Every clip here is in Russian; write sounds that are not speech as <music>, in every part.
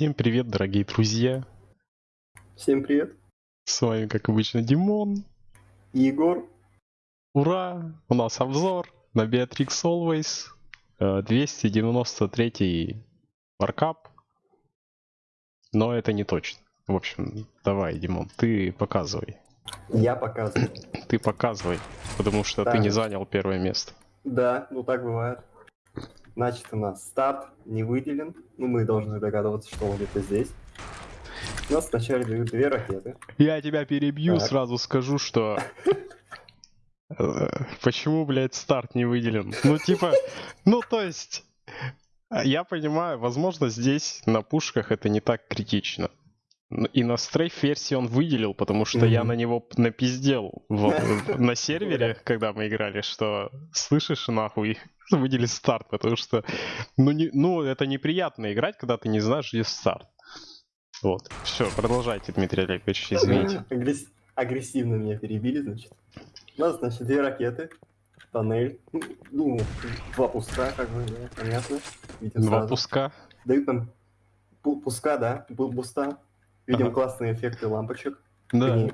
Всем привет, дорогие друзья! Всем привет! С вами, как обычно, Димон. Егор. Ура! У нас обзор на Beatrix Always. 293 маркап. Но это не точно. В общем, давай, Димон, ты показывай. Я показываю. Ты показывай, потому что Так. ты не занял первое место. Да, ну так бывает. Значит, у нас старт не выделен. Ну, мы должны догадываться, что он где-то здесь. У нас вначале дают две ракеты. Я тебя перебью, Так. сразу скажу, что... э, Почему, блядь, старт не выделен? Ну, типа, ну, то есть... Я понимаю, возможно, здесь на пушках это не так критично. И на стрейф версии он выделил, потому что я Мгм. на него напиздел <laughs> в- на сервере, когда мы играли, что слышишь нахуй, <laughs> выдели старт, потому что ну, не, ну это неприятно играть, когда ты не знаешь, где старт. Вот. Все, продолжайте, Дмитрий Олегович, извините. Агресс- Агрессивно меня перебили, значит. У нас, значит, две ракеты. Тоннель. Ну, Ну, два пуска, как бы, да, понятно. Видим Два сразу. пуска. Дают нам пу- пуска, да, буста. Видим Ага. классные эффекты лампочек. Да. Они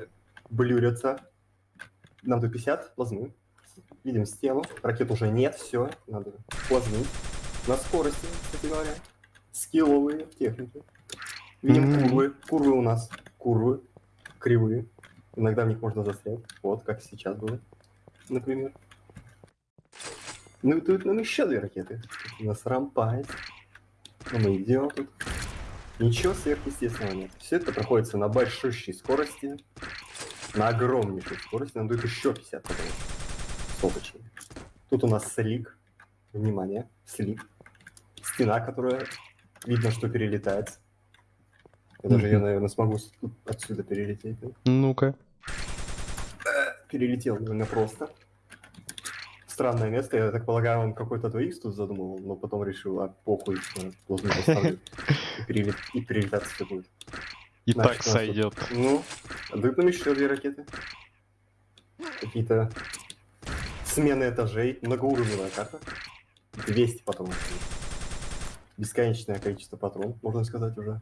блюрятся. Нам до 50 плазмы. Видим стену. Ракет уже нет, все. Надо плазмить. На скорости, кстати говоря. Скилловые техники. Видим Мгм. курвы. Курвы у нас. Курвы. Кривые. Иногда в них можно застрять. Вот, как сейчас было. Например. Ну и тут нам еще две ракеты. У нас рампает. Ну, мы идем тут. Ничего сверхъестественного нет. Все это проходится на большущей скорости. На огромнейшей скорости. Нам дают еще 50 потом. Соточки. Тут у нас слик. Внимание, слик. Стена, которая видно, что перелетает. Я даже ее, наверное, смогу отсюда перелететь. Ну-ка. Перелетел довольно просто. Странное место, я так полагаю, он какой-то 2х тут задумывал, но потом решил, а похуй, э, должен поставлю. <laughs> И, перелет... и перелетать все будет. И Значит, так нас тут- сойдет. Ну, дают нам еще две ракеты. Какие-то смены этажей, многоуровневая карта. 200 патронов. Бесконечное количество патронов, можно сказать уже.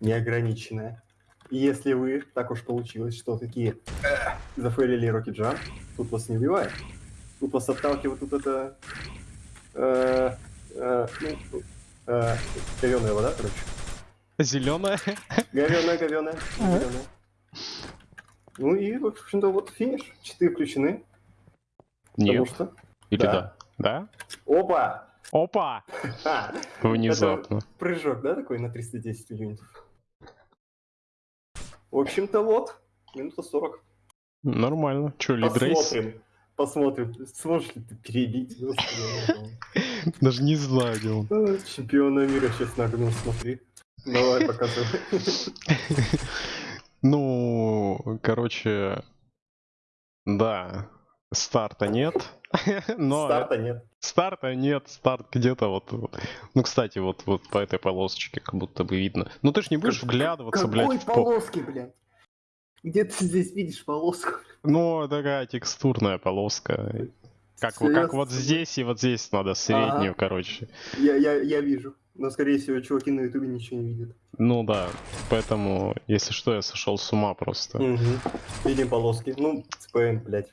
Неограниченное. И если вы, так уж получилось, что такие «Эх», зафейлили Rocket Jump, тут вас не убивает. Тут вас отталкивает тут это... Э, э, ну, э, говёная вода, короче. Зеленая. Говёная, говёная, говёная. Ну и, в общем-то, вот финиш. Читы включены. Потому Нет. что... Или Да. да? Да? Опа! Опа! Внезапно. Прыжок, да, такой на 310 юнитов? В общем-то, вот. Минута 40. Нормально. Че, лидрейс? Посмотрим. Посмотрим. Сможешь ли ты перебить? <laughs> Даже не знаю, где он. а, Чемпиона мира сейчас нагнул, смотри. Давай, показывай. <laughs> Ну, короче, да, старта нет. Но Старта нет. старта нет, старт где-то вот, вот. Ну, кстати, вот, вот по этой полосочке как будто бы видно. Ну, ты ж не будешь Как- вглядываться, блядь, Какой в полоски, блядь? Где ты здесь видишь полоску? Ну, такая текстурная полоска. Как, как вот здесь и вот здесь надо среднюю, Ага. короче. Я, я, я вижу. Но, скорее всего, чуваки на ютубе ничего не видят. Ну да, поэтому, если что, я сошел с ума просто. Угу. Видим полоски. Ну, ЦПМ, блядь.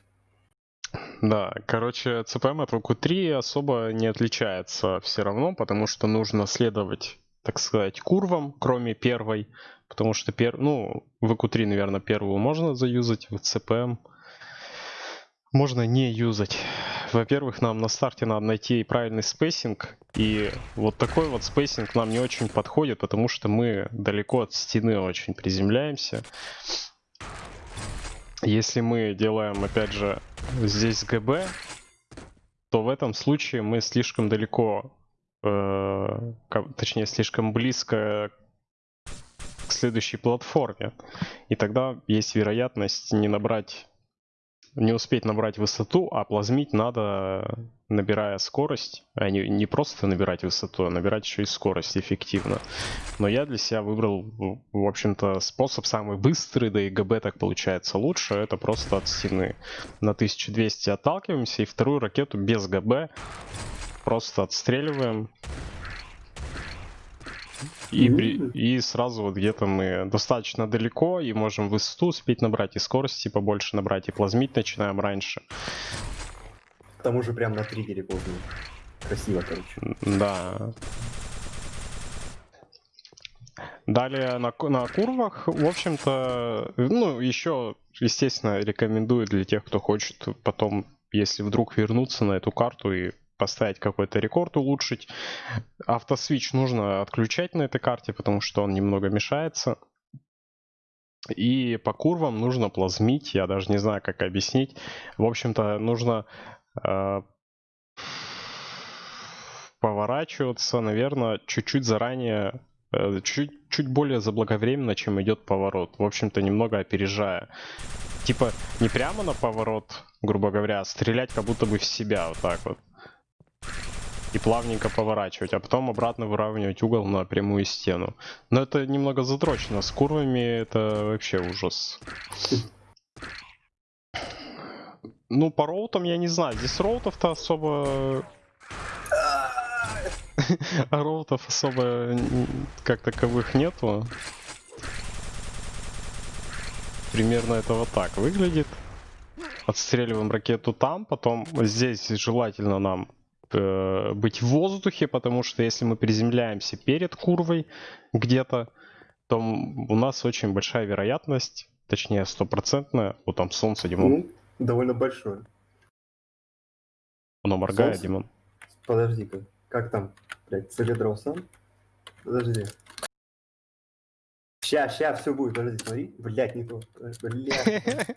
Да, короче, ЦПМ от ВК-3 особо не отличается все равно, потому что нужно следовать, так сказать, курвам, кроме первой, потому что, пер... ну, ВК-3, наверное, первую можно заюзать, в ЦПМ можно не юзать. Во-первых, нам на старте надо найти правильный spacing, и вот такой вот spacing нам не очень подходит, потому что мы далеко от стены очень приземляемся. Если мы делаем, опять же, здесь GB, то в этом случае мы слишком далеко, э, точнее, слишком близко к следующей платформе. И тогда есть вероятность не набрать, не успеть набрать высоту, а плазмить надо, набирая скорость, а не, не просто набирать высоту, а набирать еще и скорость эффективно. Но я для себя выбрал, в общем-то, способ самый быстрый, да и ГБ так получается лучше, это просто от стены. На 1200 отталкиваемся и вторую ракету без ГБ просто отстреливаем. И, при- и сразу вот где-то мы достаточно далеко и можем высоту успеть набрать, и скорости побольше набрать, и плазмить начинаем раньше. К тому же прям на триггере поздно. Красиво, короче. Да. Далее на, на курвах, в общем-то, ну, еще, естественно, рекомендую для тех, кто хочет потом, если вдруг вернуться на эту карту и поставить какой-то рекорд, улучшить. Автосвич нужно отключать на этой карте, потому что он немного мешается. И по курвам нужно плазмить, я даже не знаю, как объяснить. В общем-то, нужно э, поворачиваться, наверное, чуть-чуть заранее, э, чуть, чуть более заблаговременно, чем идет поворот. В общем-то, немного опережая. Типа, не прямо на поворот, грубо говоря, а стрелять как будто бы в себя, вот так вот. И плавненько поворачивать, а потом обратно выравнивать угол на прямую стену. Но это немного задрочено. С курвами это вообще ужас. Ну, по роутам я не знаю. Здесь роутов-то особо... <laughs> Роутов особо как таковых нету. Примерно это вот так выглядит. Отстреливаем ракету там, потом здесь желательно нам э, быть в воздухе, потому что если мы приземляемся перед курвой где-то, то у нас очень большая вероятность, точнее стопроцентная, вот там солнце, Димон, Ну, довольно большое. оно моргает, солнце? Димон. Подожди-ка. Как там? Блять, Солидров сам? Подожди. Ща, ща, все будет, подожди, смотри. Блять, не то. Блять. <laughs>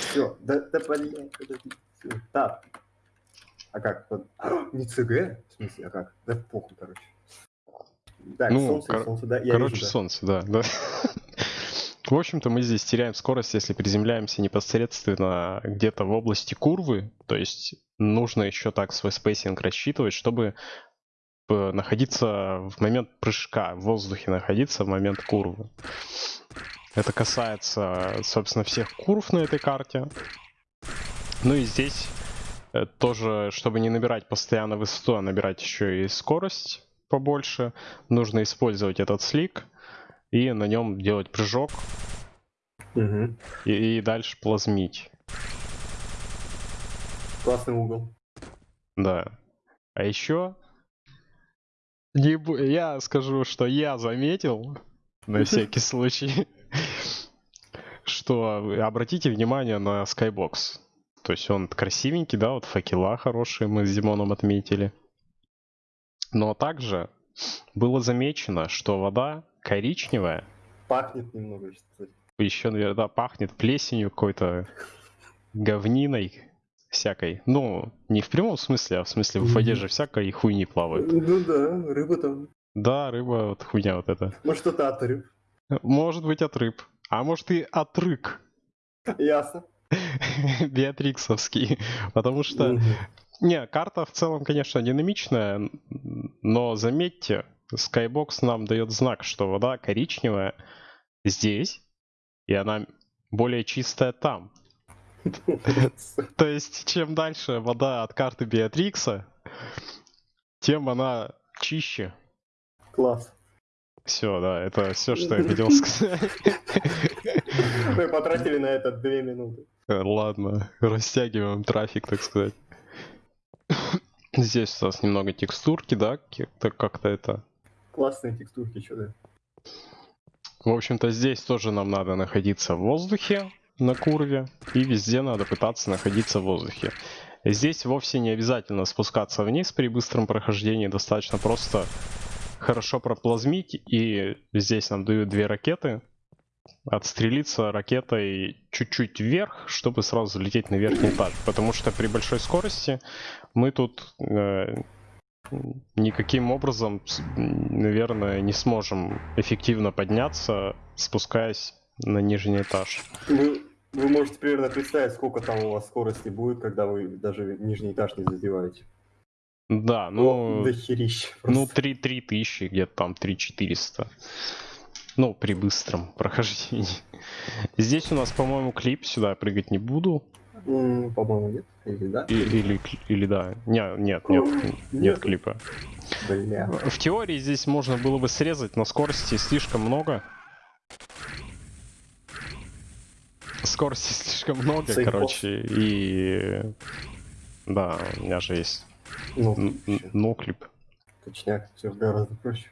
Все, да, да, блять, подожди. Всё. Так. А как? <gasps> Не ЦГ? В смысле, а как? Да похуй, короче. Так, Ну, солнце, кор- солнце, да, я Короче, вижу, да. солнце, да, да. <laughs> В общем-то, мы здесь теряем скорость, если приземляемся непосредственно где-то в области курвы. То есть нужно еще так свой spacing рассчитывать, чтобы э, находиться в момент прыжка, в воздухе находиться в момент курвы. Это касается, собственно, всех курв на этой карте. Ну и здесь тоже, чтобы не набирать постоянно высоту, а набирать еще и скорость побольше, нужно использовать этот слик и на нем делать прыжок Мгм. и, и дальше плазмить. Классный угол. Да. А еще не бу- я скажу, что я заметил на <laughs> всякий случай, что обратите внимание на Skybox. То есть он красивенький, да, вот факела хорошие мы с Димоном отметили. Но также было замечено, что вода коричневая, Пахнет немного, кстати. еще, наверное, да, пахнет плесенью какой-то, говниной всякой. Ну, не в прямом смысле, а в смысле в воде же всякой хуйни плавает. Ну да, рыба там. Да, рыба, вот хуйня вот эта. Может, что-то от рыб. Может быть от рыб. А может и от рык. Ясно. <laughs> Беатриксовский. Потому что... Не, карта в целом, конечно, динамичная, но заметьте, Skybox нам дает знак, что вода коричневая здесь, и она более чистая там. <laughs> То есть, чем дальше вода от карты Беатрикса, тем она чище. Класс. Все, да, это все, что я <laughs> хотел сказать. Мы потратили на это две минуты. Э, Ладно, <laughs> растягиваем трафик, так сказать. Здесь у нас немного текстурки, да, как-то как-то это. Классные текстурки, что да. В общем-то, здесь тоже нам надо находиться в воздухе на курве, и везде надо пытаться находиться в воздухе. Здесь вовсе не обязательно спускаться вниз при быстром прохождении, достаточно просто хорошо проплазмить, и здесь нам дают две ракеты, отстрелиться ракетой чуть-чуть вверх, чтобы сразу залететь на верхний этаж. Потому что при большой скорости мы тут э, никаким образом, наверное, не сможем эффективно подняться, спускаясь на нижний этаж. Вы, вы можете примерно представить, сколько там у вас скорости будет, когда вы даже нижний этаж не задеваете. Да, ну, до херища ну просто. 3, 3 тысячи, где-то там 3 400. Ну, при быстром <laughs> прохождении. Здесь у нас, по-моему, клип, сюда я прыгать не буду. По-моему, нет. Или да? И- или, да. Не, нет, нет, нет Нет. клипа. Бля. В теории здесь можно было бы срезать, но скорости слишком много. Скорости <laughs> слишком много, Сейфов. короче, и... Да, у меня же есть Ну, н- н- ноклип. точняк, все гораздо проще.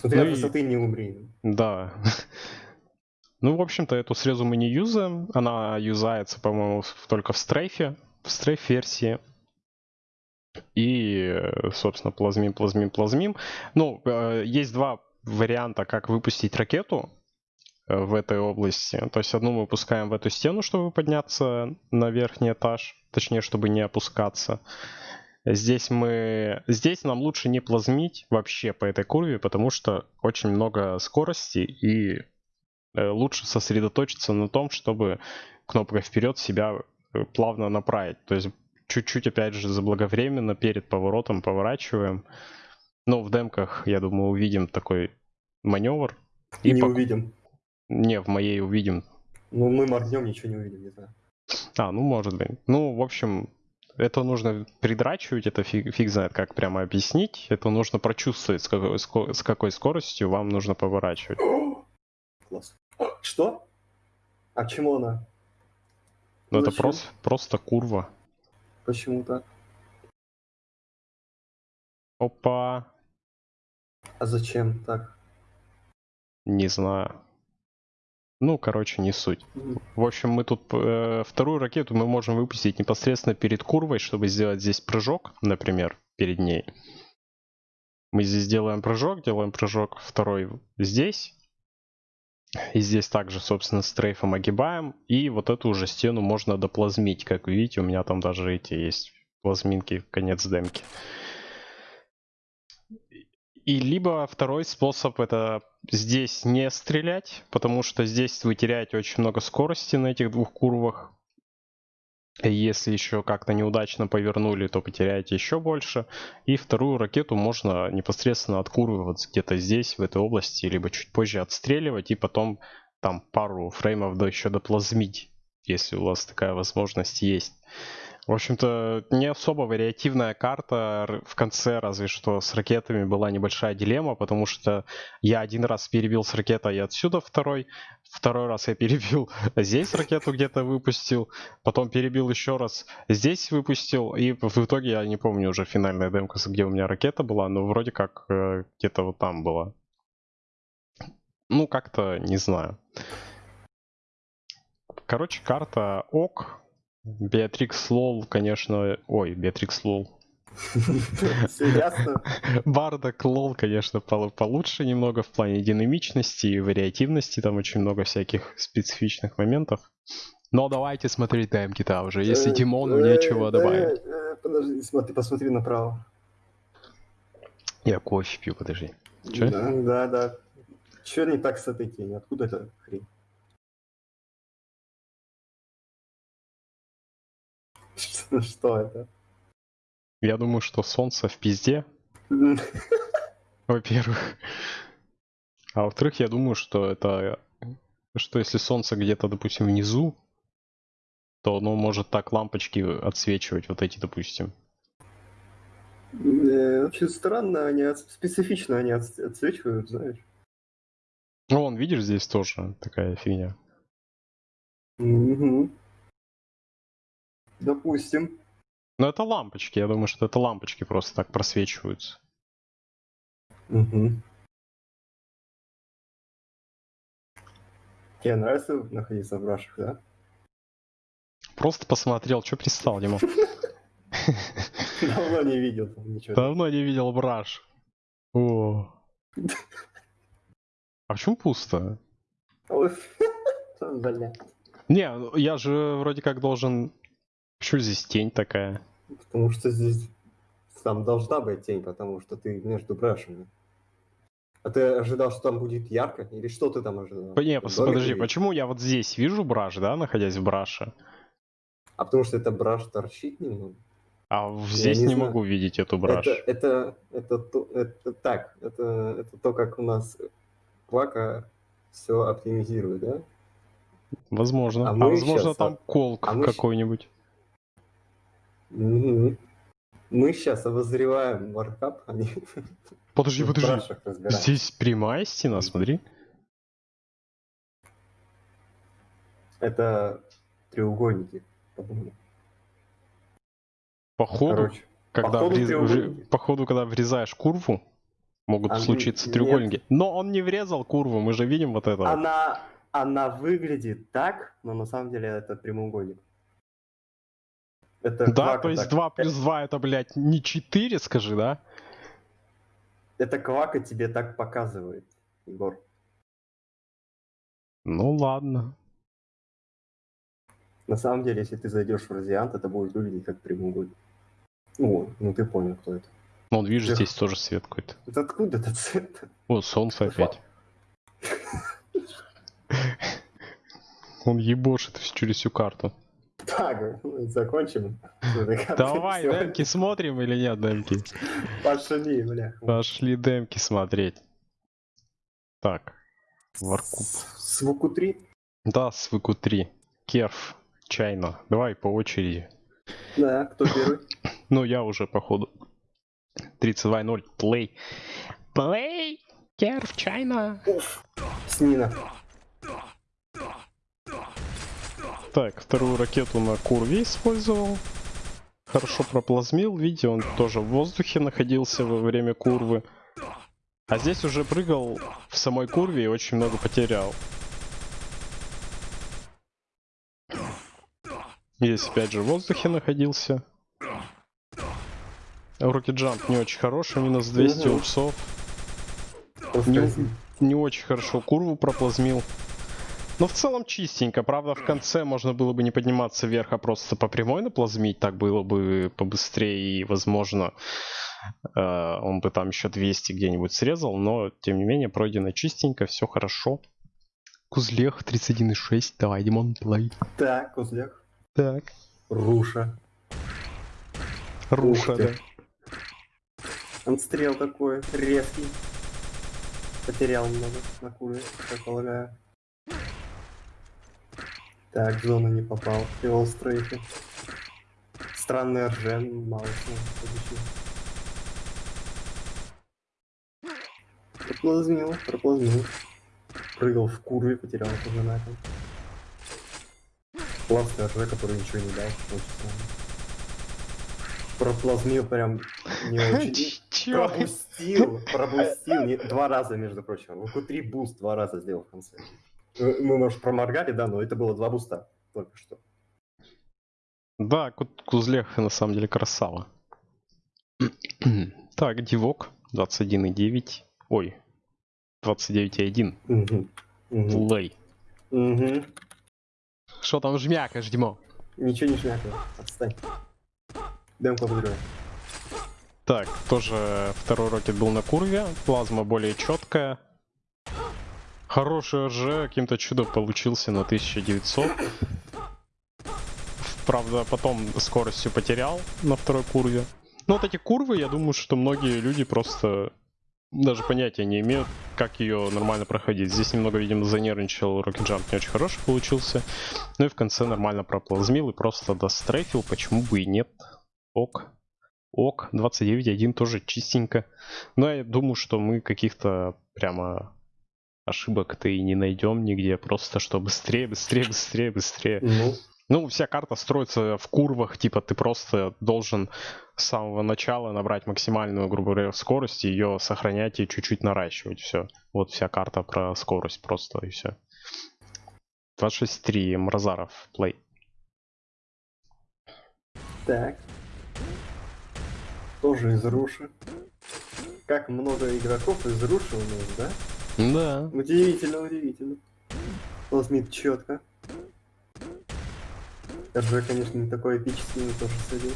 Смотри, Ну от и- высоты не умри. Да. <laughs> Ну, в общем-то, эту срезу мы не юзаем. Она юзается, по-моему, только в стрейфе, в стрейф-версии. И, собственно, плазмим, плазмим, плазмим. Ну, э, есть два варианта, как выпустить ракету э, в этой области. То есть одну мы выпускаем в эту стену, чтобы подняться на верхний этаж. Точнее, чтобы не опускаться. Здесь мы... Здесь нам лучше не плазмить вообще по этой курве, потому что очень много скорости и э, лучше сосредоточиться на том, чтобы кнопкой вперед себя э, плавно направить. То есть чуть-чуть, опять же, заблаговременно перед поворотом поворачиваем. Но в демках, я думаю, увидим такой маневр. И не пок- увидим. Не, в моей увидим. Ну, мы моргнем, ничего не увидим, не знаю. А, ну может быть. Ну, в общем, это нужно придрачивать, это фиг, фиг знает, как прямо объяснить. Это нужно прочувствовать, с какой, с какой скоростью вам нужно поворачивать. Класс. Что? А к чему она? Ну, это просто, просто курва. Почему так? Опа, А зачем так? не знаю. Ну, короче, не суть. В общем, мы тут э, вторую ракету мы можем выпустить непосредственно перед курвой, чтобы сделать здесь прыжок, например, перед ней. Мы здесь делаем прыжок, делаем прыжок второй здесь. И здесь также, собственно, стрейфом огибаем. И вот эту уже стену можно доплазмить. Как вы видите, у меня там даже эти есть плазминки, конец демки. И либо второй способ это здесь не стрелять, потому что здесь вы теряете очень много скорости на этих двух курвах. Если еще как-то неудачно повернули, то потеряете еще больше. И вторую ракету можно непосредственно от курвы вот где-то здесь, в этой области, либо чуть позже отстреливать и потом там пару фреймов до еще доплазмить, если у вас такая возможность есть. В общем-то, не особо вариативная карта. В конце, разве что с ракетами была небольшая дилемма, потому что я один раз перебил с ракетой и отсюда второй. Второй раз я перебил здесь ракету где-то выпустил. Потом перебил еще раз здесь выпустил. И в итоге я не помню уже финальная демка, где у меня ракета была, но вроде как э, где-то вот там была. Ну, как-то не знаю. Короче, карта ок. Беатрикс Лол, конечно... Ой, Беатрикс Лол. <laughs> Ясно? <laughs> Бардак Лол, конечно, пол- получше немного в плане динамичности и вариативности. Там очень много всяких специфичных моментов. Но давайте смотреть демки-то уже. Если Э, Димону э, нечего добавить. э, Подожди, смотри, посмотри направо. Я кофе пью, подожди. Чё? Да, да, да. Че не так с этой тенью? Откуда эта хрень? Что что это? Я думаю, что солнце в пизде, <laughs> во-первых. А во-вторых, я думаю, что это... Что если солнце где-то, допустим, внизу, то оно может так лампочки отсвечивать, вот эти, допустим. Э, Вообще странно, они от- специфично они от- отсвечивают, знаешь. Ну, вон, видишь, здесь тоже такая фигня. Мгм. Допустим. Но это лампочки, я думаю, что это лампочки просто так просвечиваются. Мгм. Тебе нравится находиться в брашах, да? Просто посмотрел, что пристал, Дима. Давно не видел ничего. Давно не видел браш. О. А почему пусто? <laughs> Бля. Не, ну, я же вроде как должен... Почему здесь тень такая? Потому что здесь там должна быть тень, потому что ты между брашами. А ты ожидал, что там будет ярко? Или что ты там ожидал? Не, пос- подожди, увидел? почему я вот здесь вижу браш, да, находясь в браше, А потому что это браш торчит немного. а здесь не не, знаю. могу видеть эту браш. Это, это, это, то- это так, это, это то, как у нас Квака все оптимизирует, да? Возможно. А А, возможно щас, там колк а какой-нибудь. Мы сейчас обозреваем Warcraft, они <laughs> Подожди, подожди. Здесь прямая стена, смотри. Это треугольники, по-моему. Походу, Короче, когда врез- вре- походу, когда врезаешь курву, могут А, случиться нет. треугольники. Но он не врезал курву, мы же видим вот это. она, она выглядит так, но на самом деле это прямоугольник. Это Да, то есть так- 2 плюс 2 это, блядь, не 4, скажи, да? Это квака тебе так показывает, Егор. Ну ладно. На самом деле, если ты зайдешь в радиант, это будет выглядеть как прямоугольник. Ну, ну ты понял, кто это. Ну, он, видишь, Эх. здесь тоже свет какой-то. Это откуда этот цвет? О, солнце опять. <laughs> Он ебошит через всю карту. Так, закончим. <laughs> Давай, демки смотрим или нет, демки? Пошли, бля. Пошли демки смотреть. Так. Варкуп. С Вуку 3? Да, свыку 3. Керф. Чайно. Давай по очереди. Да, кто первый? <laughs> Ну, я уже, походу. 32-0. Плей. Плей. Керф, чайно. Снина. Так, вторую ракету на курве использовал. Хорошо проплазмил. Видите, он тоже в воздухе находился во время курвы. А здесь уже прыгал в самой курве и очень много потерял. Здесь опять же в воздухе находился. Руки джамп не очень хороший, минус 200 Мгм. упсов. Не, не очень хорошо курву проплазмил. Но в целом чистенько. Правда, в конце можно было бы не подниматься вверх, а просто по прямой наплазмить. Так было бы побыстрее и, возможно, э, он бы там еще 200 где-нибудь срезал. Но, тем не менее, пройдено чистенько, все хорошо. Кузлех 31,6. Давай, Димон, плей. Так, Кузляк. Так. Руша. Руша, да. Отстрел такой, резкий. Потерял много на куре, как полагаю. Так, в зону не попал. Привел стрейфы. Странный ржен, мало чего. Проплазнил, проплазнил. Прыгал в курве, потерял тоже на этом. Классный рж, который ничего не дал. Проплазмил прям не очень. <laughs> Пропустил, пропустил. два раза, между прочим. В Q3 буст два раза сделал в конце. Мы, может, проморгали, да, но это было два буста только что. Да, Ку- Кузлех на самом деле красава. <clears throat> так, Дивок 21,9. Ой, 29,1. Мгм. Мгм. Play. Мгм. Что там жмякаешь, Димо? Ничего не шмякай, отстань. Демку обыгрывай. Так, тоже второй рокет был на курве. Плазма более четкая. Хороший РЖ каким-то чудом получился на 1900. Правда, потом скоростью потерял на второй курве. Но вот эти курвы, я думаю, что многие люди просто даже понятия не имеют, как ее нормально проходить. Здесь немного, видимо, занервничал Jump, не очень хороший получился. Ну и в конце нормально проплазмил и просто дострейфил, почему бы и нет. Ок. Ок, 29.1 тоже чистенько. Но я думаю, что мы каких-то прямо ошибок-то и не найдем нигде. Просто что быстрее, быстрее, быстрее, быстрее. Ну, Ну, вся карта строится в курвах, типа ты просто должен с самого начала набрать максимальную, грубо говоря, скорость, ее сохранять и чуть-чуть наращивать. Все. Вот вся карта про скорость просто и все. 26.3 Мразаров, плей. так. Тоже из Руши. Как много игроков из Руши у нас, да? Да. Удивительно, удивительно. Плазмит четко. РЖ, конечно, не такой эпический, но тоже сойдет.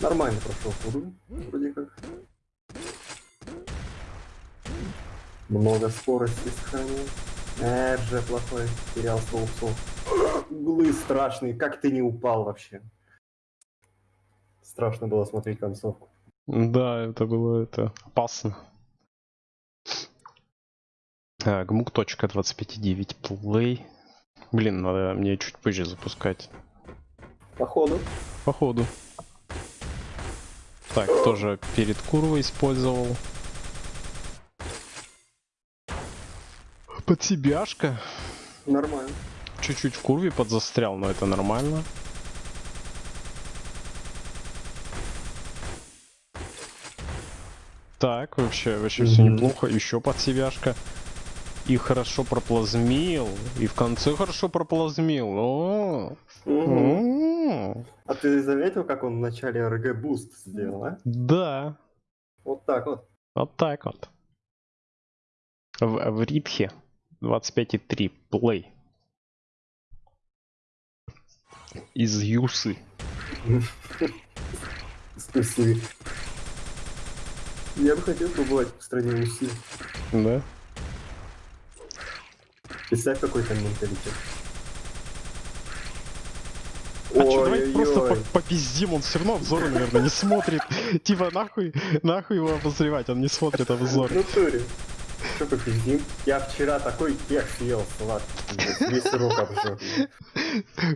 Нормально прошел уровень, вроде как. Много скорости сохранил. РЖ плохой, терял 100 упсов. Углы страшные, как ты не упал вообще? Страшно было смотреть концовку. Да, это было это опасно. А, Гмук точка 25.9 плей. Блин, надо мне чуть позже запускать. Походу. Походу. Так, тоже перед курвой использовал. Под себяшка. Нормально. Чуть-чуть в курве подзастрял, но это нормально. Так, вообще, вообще все Мгм. неплохо. Еще под себяшка. И хорошо проплазмил. И в конце хорошо проплазмил. О, Мгм. м. А ты заметил, как он в начале РГ буст сделал, а? Да, Вот так вот. вот так вот. В, в рипхе 25,3 плей. Из Юсы. Спасибо. Я бы хотел побывать в стране Руси. Да? Представь, какой там менталитет. А чё, давайте просто Ой-ой-ой. по- попиздим, он все равно обзоры, наверное, не смотрит. <laughs> Типа, нахуй, нахуй его обозревать, он не смотрит обзор. В натуре. Что попиздим? Я вчера такой кек съел, салат. Весь рот обжег.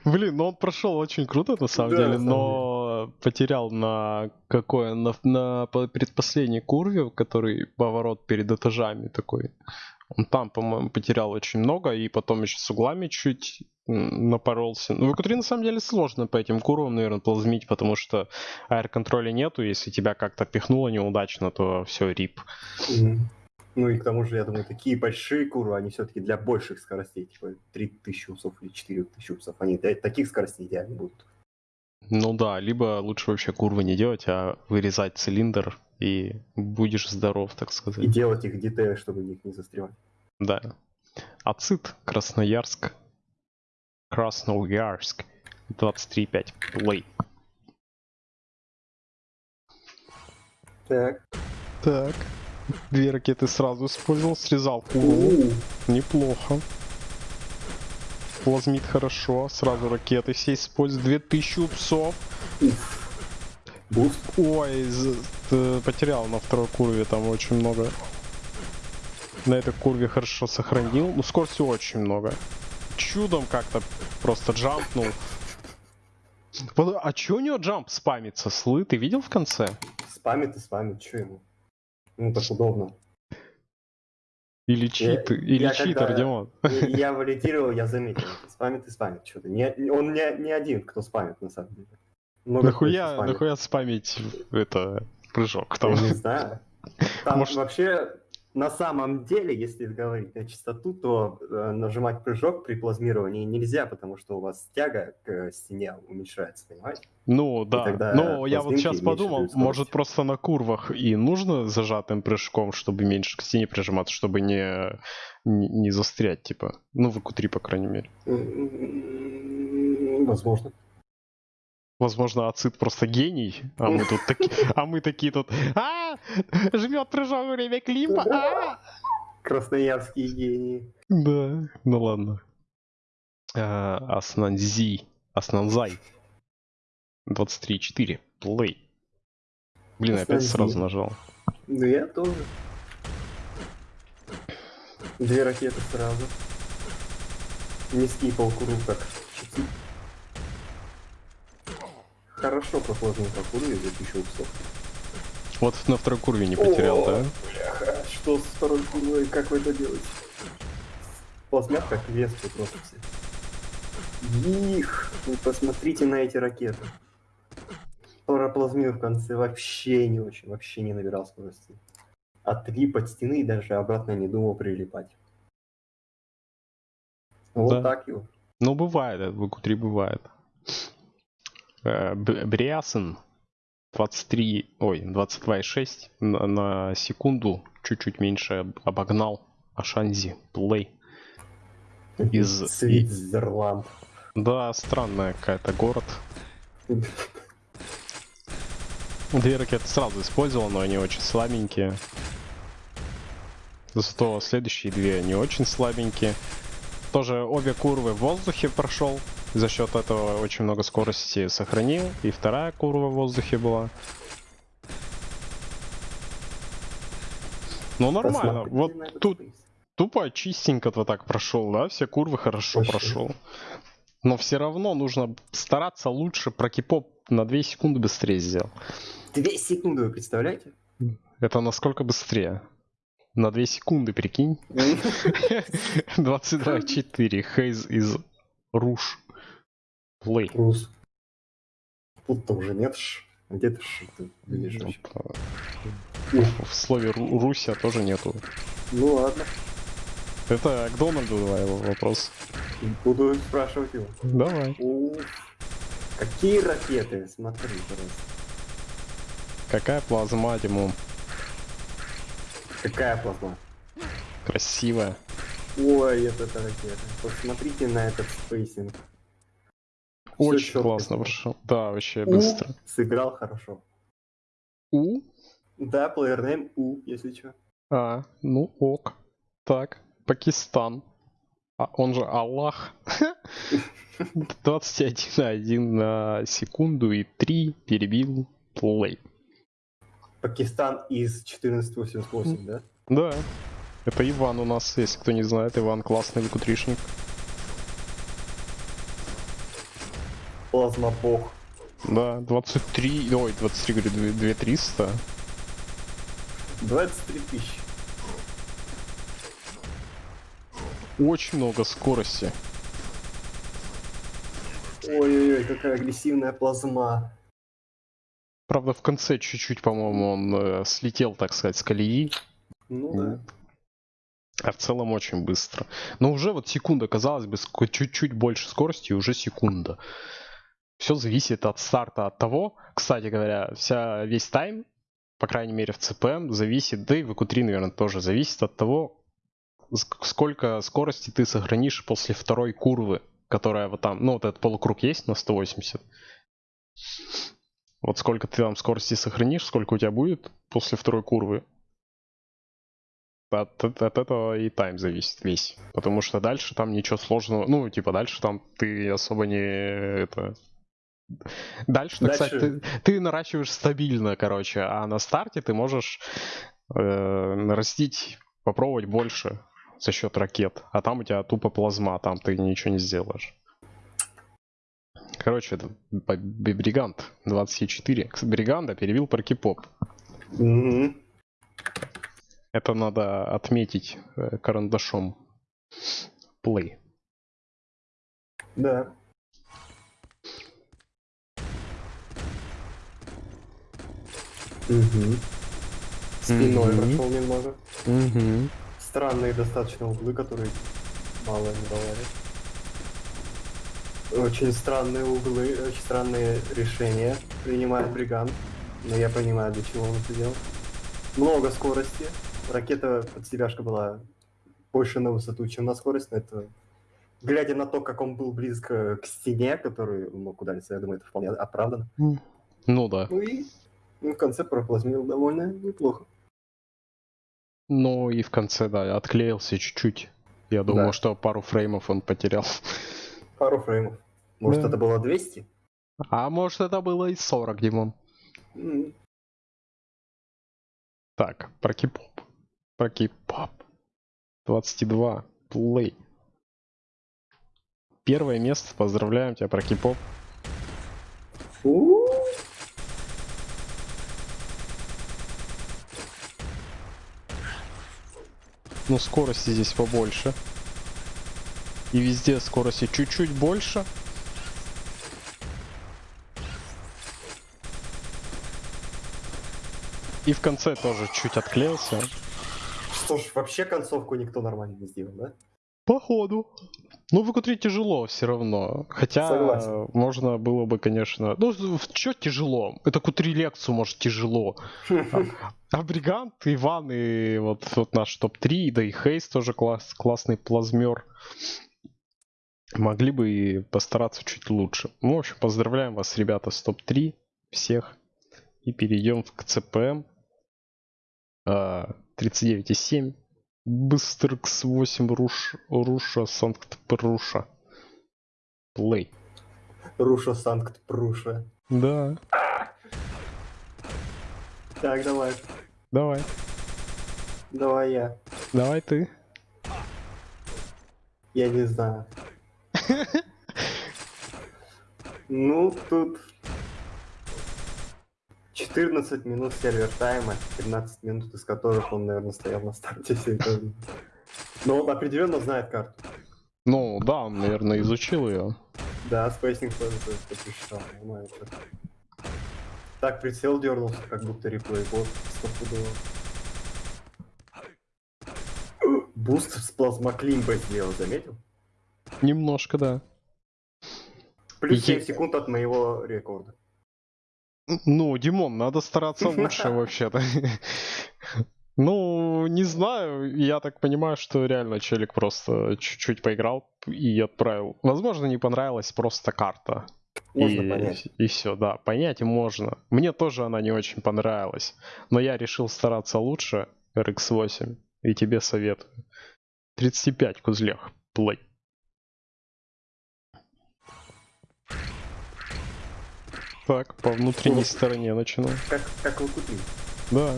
Блин, ну он прошел очень круто на самом Да, деле, на самом но потерял на какое? На, на по- предпоследней курве, который поворот перед этажами такой. Он там, по-моему, потерял очень много, и потом еще с углами чуть напоролся. Ну, в q на самом деле сложно по этим курвам, наверное, плазмить, потому что аэр-контроля нету. Если тебя как-то пихнуло неудачно, то все, рип. Ну и к тому же, я думаю, такие большие куры, они все-таки для больших скоростей, типа 3000 усов или 4000 усов, они для таких скоростей идеально будут. Ну да, либо лучше вообще курвы не делать, а вырезать цилиндр, и будешь здоров, так сказать. И делать их детали, чтобы в них не застревать. Да. Ацит, Красноярск. Красноярск. 23.5. Плей. Так. Так. Две ракеты сразу использовал, срезал курву. У, Неплохо. Плазмит хорошо. Сразу ракеты все используют. 2000 псов. Буст. Ой, потерял на второй курве там очень много. На этой курве хорошо сохранил. Ну, скорости очень много. Чудом как-то просто джампнул. А чё у него джамп спамится? Слы, ты видел в конце? Спамит и спамит, что ему? Ну так удобно. Или чит, или я читер, когда- Димон? И Я валидировал, я заметил. Спамит и спамит что-то. Он не, не один, кто спамит, на самом деле. Много кто Нахуя, еще спамит. нахуя спамить это прыжок там? Я не знаю. Там Может- вообще, на самом деле, если говорить на чистоту, то э, нажимать прыжок при плазмировании нельзя, потому что у вас тяга к стене уменьшается, понимаете? Ну да, ну я вот сейчас подумал, может просто на курвах и нужно зажатым прыжком, чтобы меньше к стене прижиматься, чтобы не, не, не застрять, типа. Ну, в q по крайней мере. Возможно. Возможно, Ацит просто гений, а мы тут такие, а мы такие тут, а, жмет прыжок во время клипа, а!» Красноярские гении. Да, ну ладно. А, Аснанзи, Аснанзай. 23.4, плей. Блин, опять сразу нажал. Ну я тоже. Две ракеты сразу. Низкий полкуру как чуть Хорошо проплазмил по курве за тысячу упсов. Вот на второй курве не потерял, О, да? Бляха, что с второй курвой, как вы это делаете? Плазмят как веспы просто все. Их! Вы посмотрите на эти ракеты. Проплазмил в конце вообще не очень, вообще не набирал скорости. Отлип от стены и даже обратно не думал прилипать. Вот Да. так его. Ну, бывает, это в q бывает. Э, Бриасен 23, ой, 22,6 на, на секунду, чуть-чуть меньше об- обогнал Ашанзи, плей. Из- <laughs> Свитзерланд. Да, странная какая-то город. Две ракеты сразу использовал, но они очень слабенькие. Зато следующие две не очень слабенькие. Тоже обе курвы в воздухе прошел. За счет этого очень много скорости сохранил. И вторая курва в воздухе была. Ну нормально. Вот тут тупо чистенько-то так прошел, да? Все курвы хорошо Вообще. прошел. Но все равно нужно стараться лучше про кипоп на 2 секунды быстрее сделал. Две секунды, вы представляете? Это насколько быстрее? На 2 секунды, прикинь. <laughs> <laughs> 22.4. Хейз из Руш. Плей. Рус. Тут-то уже нет ж. Где ты ж ты видишь вообще? В слове Ру- Руся тоже нету. Ну ладно, Это к Дональду давай вопрос. буду спрашивать его. Давай. Какие ракеты? Смотри, пожалуйста. Какая плазма, Димон? Какая плазма? Красивая. Ой, это ракета. Посмотрите на этот spacing. Очень классно прошел. Да, вообще У быстро. сыграл хорошо. У? Да, player name У, если что. А, ну ок. Так, Пакистан. А он же Аллах. <laughs> 21,1 на секунду и 3 перебил плей. Пакистан из 1488, да? Да. Это Иван у нас, если кто не знает. Иван классный выкутришник. Плазма бог. Да, 23, ой, 23, говорю, 2 2300. 23 тысячи. Очень много скорости. Ой-ой-ой, какая агрессивная плазма. Правда, в конце чуть-чуть, по-моему, он э, слетел, так сказать, с колеи. Ну да. А в целом очень быстро. Но уже вот секунда, казалось бы, чуть-чуть больше скорости, уже секунда. Все зависит от старта, от того, кстати говоря, вся, весь тайм, по крайней мере в CPM, зависит, да и в EQ3, наверное, тоже зависит от того, ск- сколько скорости ты сохранишь после второй курвы, которая вот там, ну вот этот полукруг есть на 180. Вот сколько ты там скорости сохранишь, сколько у тебя будет после второй курвы, от, от- от этого и тайм зависит весь. Потому что дальше там ничего сложного. Ну, типа, дальше там ты особо не это. Дальше, так Дальше- сказать, ты, ты наращиваешь стабильно, короче, а на старте ты можешь э, нарастить, попробовать больше за счет ракет. А там у тебя тупо плазма, там ты ничего не сделаешь. Короче, это Бригант 24. Кс- Бриганда перевел паркипоп. Мгм. Это надо отметить э, карандашом. Play. Да. Угу. Спиной Мгм. прошел немного. Угу. Странные достаточно углы, которые мало не давали. Очень странные углы, очень странные решения принимает Бригант. Но я понимаю, для чего он это делал. Много скорости. Ракета подселяшка была больше на высоту, чем на скорость, но это... Глядя на то, как он был близко к стене, который он мог удариться, я думаю, это вполне оправдано. Ну да. Ну и ну, в конце проплазмил довольно неплохо. Ну и в конце, да, отклеился чуть-чуть. Я думал, Да. что пару фреймов он потерял. Пару фреймов. Может, Да. это было 200? А может это было и 40, Димон. М, Так, про кипоп. Про кипоп. 22. Плей. Первое место. Поздравляем тебя, про кипоп. Ну, скорости здесь побольше. И везде скорости чуть-чуть больше. И в конце тоже чуть отклеился. Что ж, вообще концовку никто нормально не сделал, да? Походу. Ну, выкутрить тяжело все равно. Хотя Согласен. можно было бы, конечно... Ну, что тяжело? Это кутри лекцию, может, тяжело. <laughs> А Бригант, Иван и вот, вот наш топ-3, да и Хейс тоже класс, классный плазмер. Могли бы и постараться чуть лучше. Ну, в общем, поздравляем вас, ребята, с топ-3 всех. И перейдем к ЦПМ. А, 39,7. Быстркс 8 Руш, Руша, Санкт-Пруша. Плей. Руша Санкт-Пруша. Да, Так, давай. давай. Давай я. Давай ты. Я не знаю. <laughs> Ну, тут... 14 минут сервер тайма, 15 минут из которых он, наверное, стоял на старте. Но он определенно знает карту. Ну, да, он, наверное, изучил ее. Да, spacing тоже посчитал, понимаю. Так прицел дернулся, как будто replay bot стопудово. Буст с плазмоклимбой сделал, заметил? Немножко, да. Плюс Е- 7 секунд от моего рекорда. Ну, Димон, надо стараться лучше вообще-то. <laughs> Ну, не знаю, я так понимаю, что реально челик просто чуть-чуть поиграл и отправил. Возможно, не понравилась просто карта. Можно и, понять. И все, да, понять можно. Мне тоже она не очень понравилась. Но я решил стараться лучше, RX8, и тебе советую. 35 кузлях, плей. Так, по внутренней стороне начну. Как, как вы купили? Да.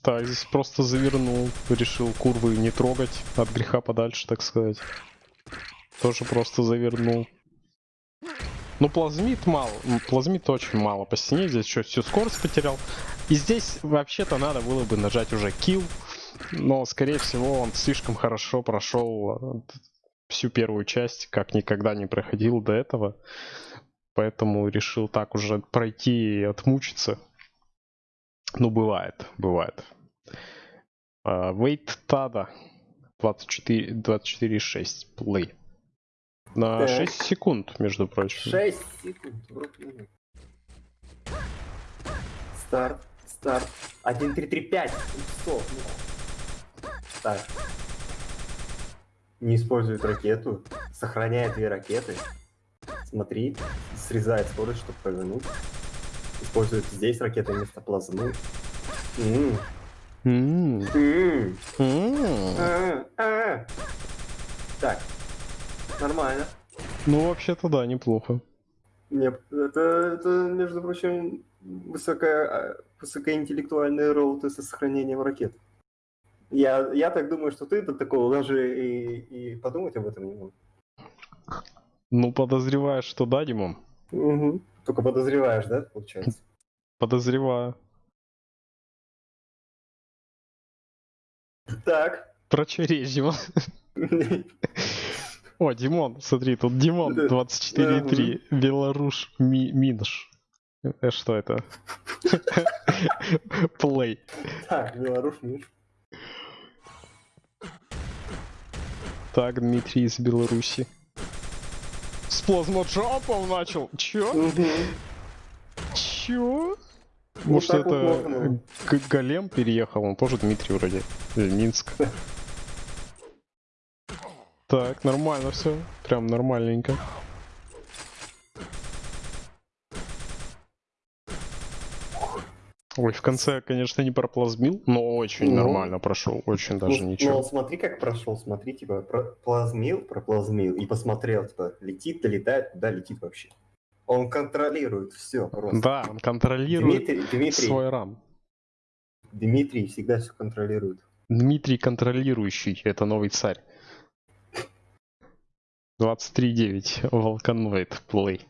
Так, здесь просто завернул, решил курвы не трогать, от греха подальше, так сказать. Тоже просто завернул. Ну, плазмит мало, плазмит очень мало по стене, здесь что, всю скорость потерял. И здесь вообще-то надо было бы нажать уже kill, но, скорее всего, он слишком хорошо прошел э, всю первую часть, как никогда не проходил до этого. Поэтому решил так уже пройти и отмучиться. Ну, бывает, бывает. А, Wait Tada 24 24,6 play. На Так. 6 секунд, между прочим. 6 секунд. Старт, старт. 1, 3, 3, 5. Стоп. Так. Не использует ракету. Сохраняет две ракеты. Смотри. Срезает скорость, чтобы повернуть. Использует здесь ракеты вместо плазмы. М, М, м, м. а, а. Так. Нормально. Ну, вообще-то да, неплохо. Нет, это, это, между прочим, высокая, а, высокоинтеллектуальные роуты со сохранением ракет. Я, я так думаю, что ты до такого даже и, и подумать об этом не мог. Ну, подозреваешь, что да, Димон? Угу. Только подозреваешь, да, получается? Подозреваю. Так. Прочережь, Димон. <laughs> О, Димон, смотри, тут Димон Да. 24.3, Беларуш Ми- Минш. Э, Что это? <laughs> Плей. Так, Беларусь, Миш. Так, Дмитрий из Беларуси. С плазмоджампом начал. Чё? Чё? Вот Может вот это Голем переехал? Он тоже Дмитрий вроде. Или Минск. Так, нормально все. Прям нормальненько. Ой, в конце, конечно, не проплазмил, но очень Ну. нормально прошел. Очень даже Ну, ничего. Ну, смотри, как прошел, смотри, типа, проплазмил, проплазмил, и посмотрел, типа, летит, долетает, куда летит вообще. Он контролирует все просто. Да, он контролирует Дмитрий, Дмитрий, свой рам. Дмитрий всегда все контролирует. Дмитрий контролирующий, это новый царь. 23.9, Волканоид, плей.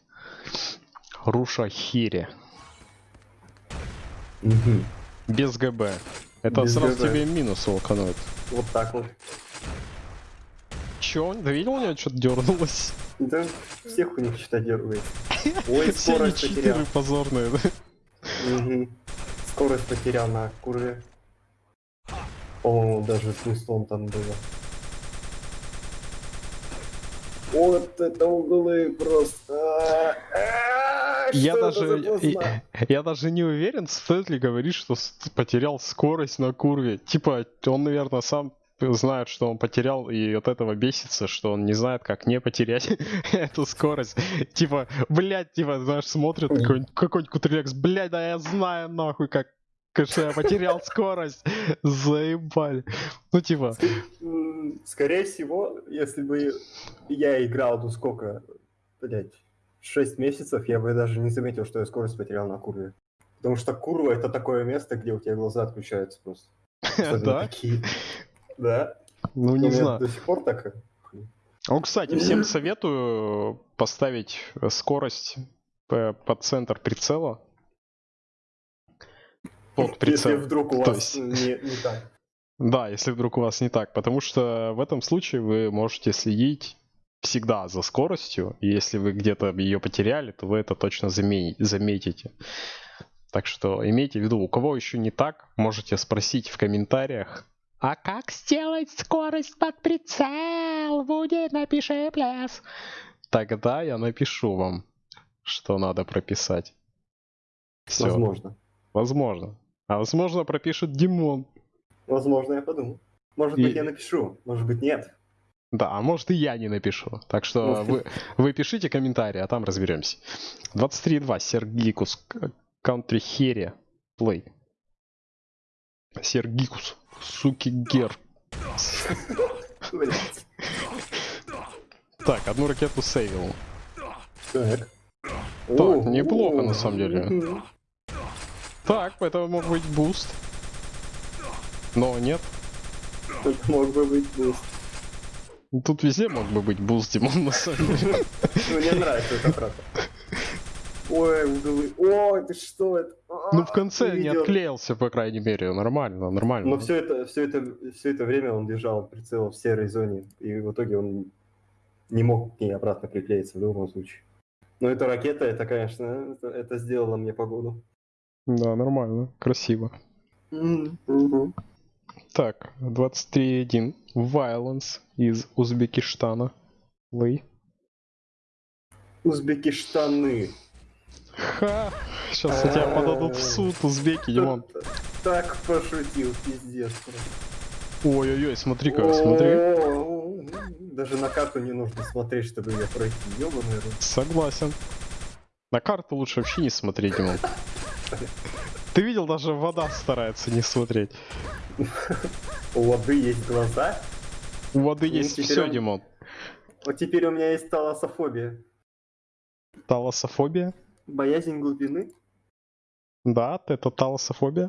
Руша Хири. Без ГБ. Это Без сразу ГБ. тебе минус Волканоид. Вот так вот. Чё, да видел, у него что-то дернулось? Да, всех у них что-то дергает. Ой, <laughs> скорость потерял. позорные, да? Скорость потерял на курве. По-моему, даже с там было. Вот это углы просто. Я даже, плазма? <laughs> я даже не уверен, стоит ли говорить, что потерял скорость на курве. Типа, он, наверное, сам знает, что он потерял, и от этого бесится, что он не знает, как не потерять <laughs> эту скорость. Типа, блядь, типа, знаешь, смотрит какой-нибудь какой-нибудь кутрекс, блядь, да я знаю нахуй, как что я потерял скорость. <laughs> Заебали. Ну, типа, Скорее всего, если бы я играл, ну сколько, блять, 6 месяцев, я бы даже не заметил, что я скорость потерял на курве. Потому что курва это такое место, где у тебя глаза отключаются просто. <laughs> Да? такие. Да. Ну, не знаю. До сих пор так. Ну, кстати, всем <laughs> советую поставить скорость под центр прицела. Под Если прицел. вдруг у вас не, <laughs> не так. Да, если вдруг у вас не так. Потому что в этом случае вы можете следить всегда за скоростью. И если вы где-то ее потеряли, то вы это точно заметите. Так что имейте в виду, у кого еще не так, можете спросить в комментариях. А как сделать скорость под прицел? Будет, напиши пляс. Тогда я напишу вам, что надо прописать. Все. Возможно. Возможно. А возможно пропишет Димон. Возможно, я подумал. Может И- быть, я напишу, может быть, нет. Да, а может и я не напишу. Так что Ну. вы, вы пишите комментарии, а там разберемся. 23.2. Сергикус. Country Хере. Плей. Сергикус. Суки гер. Так, одну ракету сейвил. Так. Так, неплохо, на самом деле. Так, это мог быть буст. Но нет. Тут мог бы быть буст. Тут везде мог бы быть буст, Димон, на самом деле. Ну, мне нравится эта фраза. Ой, углы. Ой, ты что это? А, Ну, в конце не отклеился, по крайней мере. Нормально, нормально. Но все это, все это, все это время он держал прицел в серой зоне, и в итоге он не мог к ней обратно приклеиться в любом случае. Но эта ракета, это, конечно, это, это сделало мне погоду. Да, нормально. Красиво. Так, 23.1. Violence из Узбекистана. Лей. Узбекистаны. Ха! Сейчас на тебя подадут в суд, узбеки, Димон. Так пошутил, пиздец. Ой-ой-ой, смотри-ка, смотри. О, Даже на карту не нужно смотреть, чтобы ее пройти. Ёбаный. Согласен. На карту лучше вообще не смотреть, Димон. <laughs> Ты видел, даже вода старается не смотреть. У воды есть глаза. У воды Ну, есть все, он- Димон. Вот теперь у меня есть таласофобия. Талософобия? Боязнь глубины. Да, это талософобия.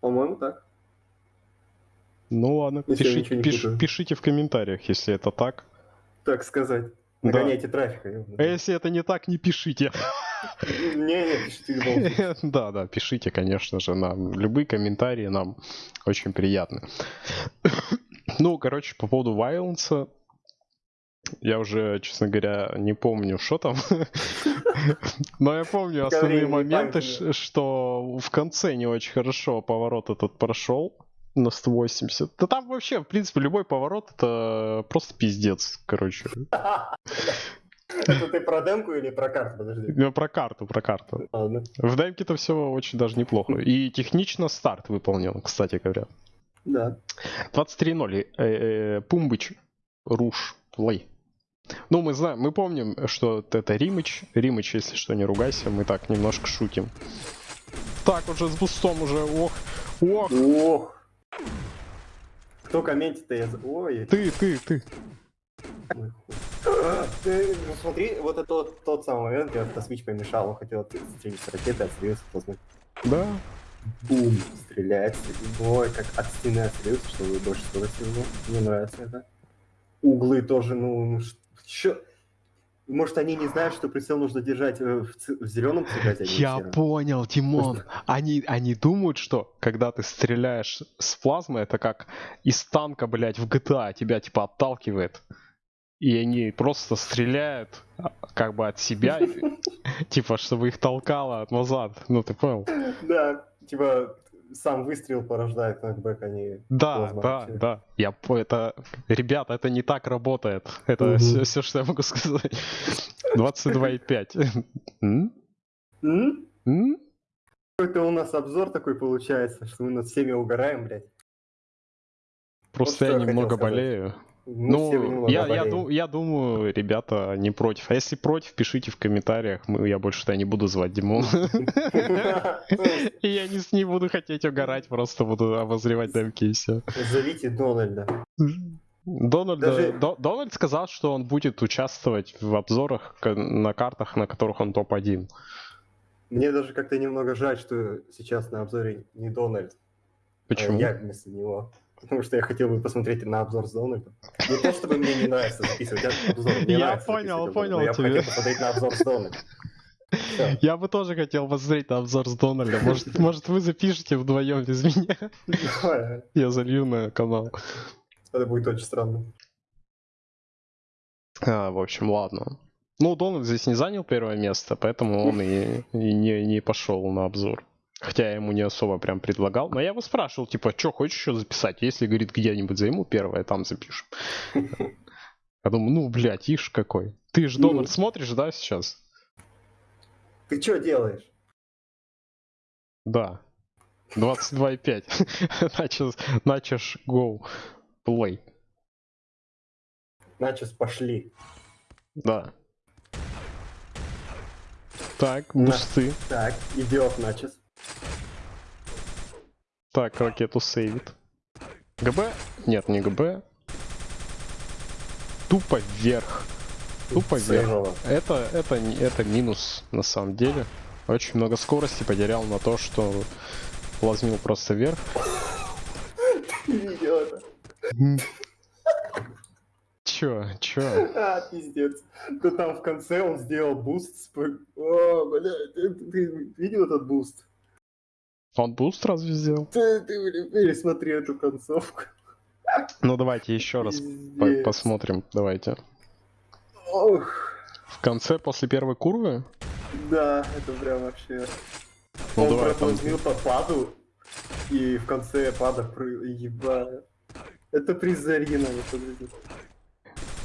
По-моему, так. Ну ладно, Если я пиши- ничего не пиш- пишите в комментариях, если это так. Так сказать. Да. Нагоняйте трафика. А если это не так, не пишите. Не-не, пишите. <laughs> Да, да, пишите, конечно же, нам. Любые комментарии нам очень приятны. <coughs> Ну, короче, по поводу Violence, я уже, честно говоря, не помню, что там. <laughs> Но я помню основные моменты, что в конце не очень хорошо поворот этот прошел на 180. Да там вообще, в принципе, любой поворот это просто пиздец, короче. <laughs> Это ты про демку или про карту? Подожди. Ну, Про карту, про карту. Ладно. В демке-то все очень даже неплохо. И технично старт выполнен, кстати говоря. Да. 23.0. Э, э, Пумбыч. Руш. Плей. Ну, мы знаем, мы помним, что это Римыч. Римыч, если что, не ругайся, мы так немножко шутим. Так, уже с бустом уже, ох, ох, Ох. Кто комментит-то? Я... Ой, ты, ты, ты. хуй. Ты, ну, смотри, вот это тот, тот самый момент, когда Тосмич помешал, он хотел стрелять с ракеты, отстрелился, Тосмич Да, бум, стреляет. Ой, как от стены отстрелился, чтобы больше скорости было. Мне нравится это. Углы тоже, ну, что... Может, они не знают, что прицел нужно держать э, в, в зеленом цвете, а я сером? понял, Тимон. Они, они думают, что когда ты стреляешь с плазмы, это как из танка, блядь, в GTA, тебя типа отталкивает. И они просто стреляют а, как бы от себя, <laughs> типа, чтобы их толкало назад. Ну, ты понял? Да, типа, сам выстрел порождает нокбэк, не... Да, да, да. Я это, ребята, это не так работает. Это все, что я могу сказать. 22,5. М? М? М? Какой-то у нас обзор такой получается, что мы над всеми угораем, блядь. Просто я немного болею. Ну, я, я, болеем. ду- я думаю, ребята не против. А если против, пишите в комментариях. Мы, я больше тогда не буду звать Димон. И <laughs> я не, с- не буду хотеть угорать, просто буду обозревать демки и все. Зовите Дональда. Дональд, Даже- До- Дональд сказал, что он будет участвовать в обзорах к- на картах, на которых он топ-1. Мне даже как-то немного жаль, что сейчас на обзоре не Дональд, а Почему? я вместо него. Потому что я хотел бы посмотреть на обзор Дональдом. Не то, чтобы мне не нравится записывать обзор. мне <laughs> Я понял, понял но Я тебя. хотел посмотреть на обзор Дональдом. Всё. Я бы тоже хотел посмотреть на обзор с Дональда. Может, <laughs> может вы запишете вдвоем без меня? <laughs> Я залью на канал. Это будет очень странно. А, в общем, ладно. Ну, Дональд здесь не занял первое место, поэтому он и, и не, не пошел на обзор. Хотя я ему не особо прям предлагал. Но я его спрашивал, типа, что, хочешь еще записать? Если, говорит, где-нибудь займу первое, там запишем. <laughs> Я думаю, ну, блядь, ишь какой. Ты же Ну. Дональд смотришь, да, сейчас? Ты что делаешь? Да. 22,5. <laughs> Начал, начаш go play. Начес, пошли. Да. Так, бусты. Так, идет Начес. Так, ракету сейвит. ГБ? Нет, не ГБ. Тупо вверх. Тупо вверх. Это, это, это минус на самом деле. Очень много скорости потерял на то, что плазмил просто вверх. Ты? Чё, чё? А, пиздец. То там в конце он сделал буст. О, блядь, ты, ты видел этот буст? Он буст разве сделал? Ты, ты пересмотри эту концовку. Ну давайте еще раз по- посмотрим. Давайте. Ох, В конце, после первой курвы? да, это прям вообще... Ну он давай там. проплазмил по паду, и в конце пада пры... Ебать. Это приз за оригинальный, подожди.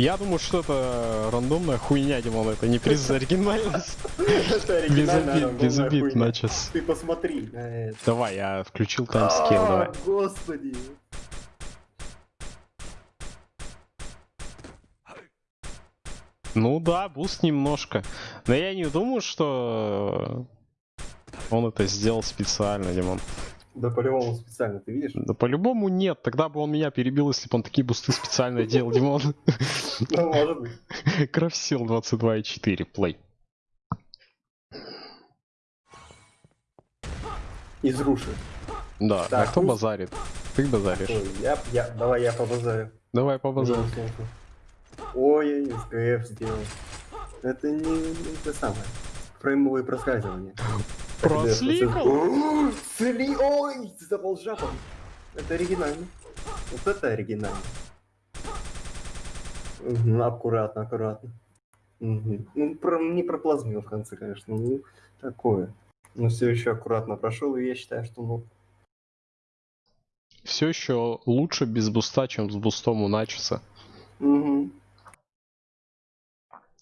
Я думаю, что это рандомная хуйня, Димон. Это не приз за оригинальность. Без обид, без обид, начес. Ты посмотри. Давай, я включил timescale, давай. А, Господи. Ну да, буст немножко. Но я не думаю, что он это сделал специально, Димон. Да по-любому специально, ты видишь? Да по-любому нет. Тогда бы он меня перебил, если бы он такие бусты специально делал, Димон. <laughs> Ну, может быть. Крафсил 22.4, play. Из руши. Да, а кто базарит? Ты базаришь. Я, я, давай я побазарю. Давай по базару. Ой, СКФ сделал. Это не, не это самое. Фреймовые проскальзывания. <gasps> Просликал? О, Сли... Ой, запал жапом. Это оригинально. Вот это оригинально. Мгм, аккуратно, аккуратно. Мгм. Ну, про- не проплазмил в конце, конечно. Ну, такое. Но все еще аккуратно прошел, и я считаю, что ну, Все еще лучше без буста, чем с бустом у Начеса. мгм.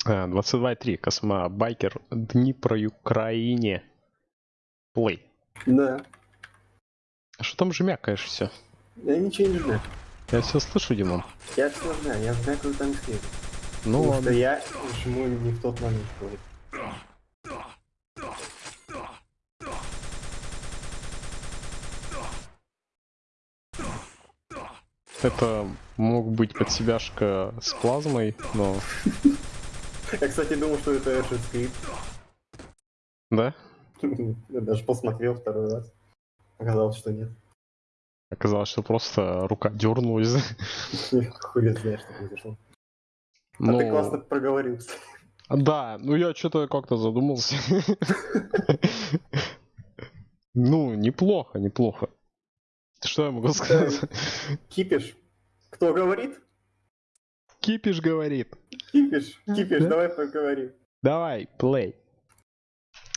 А, 22.3. Косма Байкер. Дни про Украине. Плей. Да. А что там же мякаешь все? Я ничего не знаю. Я все слышу, Димон. Я все знаю, я знаю, кто там сидит. Ну Потому ладно. что я жму не в тот момент. говорит. Это мог быть подсебяшка с плазмой, но... <laughs> Я, кстати, думал, что это Эшет скрипт. Да? <laughs> Я даже посмотрел второй раз. Оказалось, что нет. Оказалось, что просто рука дернулась. <laughs> <laughs> Хуй знаешь, что произошло. А Ну, ты классно проговорился. Да, ну я что-то как-то задумался. Ну, неплохо, неплохо. Что я могу сказать? Кипиш. Кто говорит? Кипиш говорит. Кипиш. Кипиш, Да? давай поговорим. Давай, плей.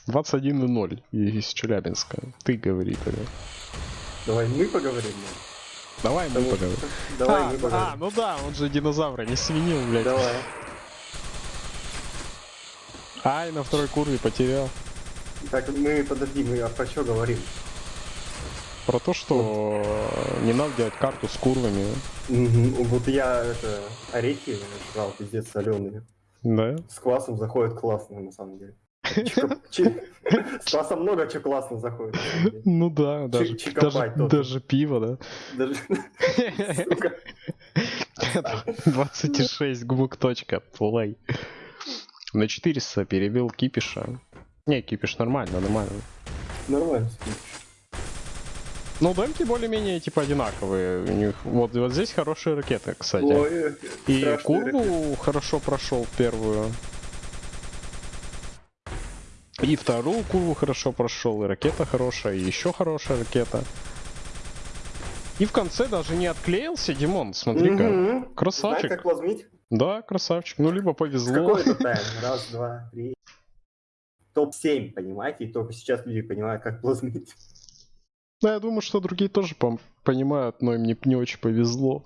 21.0 из Челябинска. Ты говори тогда. Давай мы поговорим. ну. Давай мы поговорим. Давай а, мы а, поговорим. ну да, он же динозавра не свинил, блядь. Давай. Ай, на второй курве потерял. Так, мы, подожди, мы а про что говорим? Про то, что не надо делать карту с курвами. Вот я это орехи жрал, пиздец, соленые. Да? С квасом заходит классно, на самом деле. Чика- чи- <laughs> С квасом много чего классно заходит. Ну да, даже, даже, даже пиво, да. Даже, <laughs> сука, 26 гмук точка, плей. На 400 перебил Кипиша. Не, Кипиш нормально, нормально. нормально. Ну, демки более-менее типа одинаковые. У них вот, вот здесь хорошие ракеты, кстати. Ой, И курву хорошо прошел первую. И вторую курву хорошо прошел, и ракета хорошая, и еще хорошая ракета. И в конце даже не отклеился, Димон, смотри-ка. Мгм. Красавчик. Знаешь, как плазмить? Да, красавчик. Ну, либо повезло. Какой это тайм? Раз, два, три. Топ-7, понимаете? И только сейчас люди понимают, как плазмить. Да, я думаю, что другие тоже понимают, но им не, не очень повезло.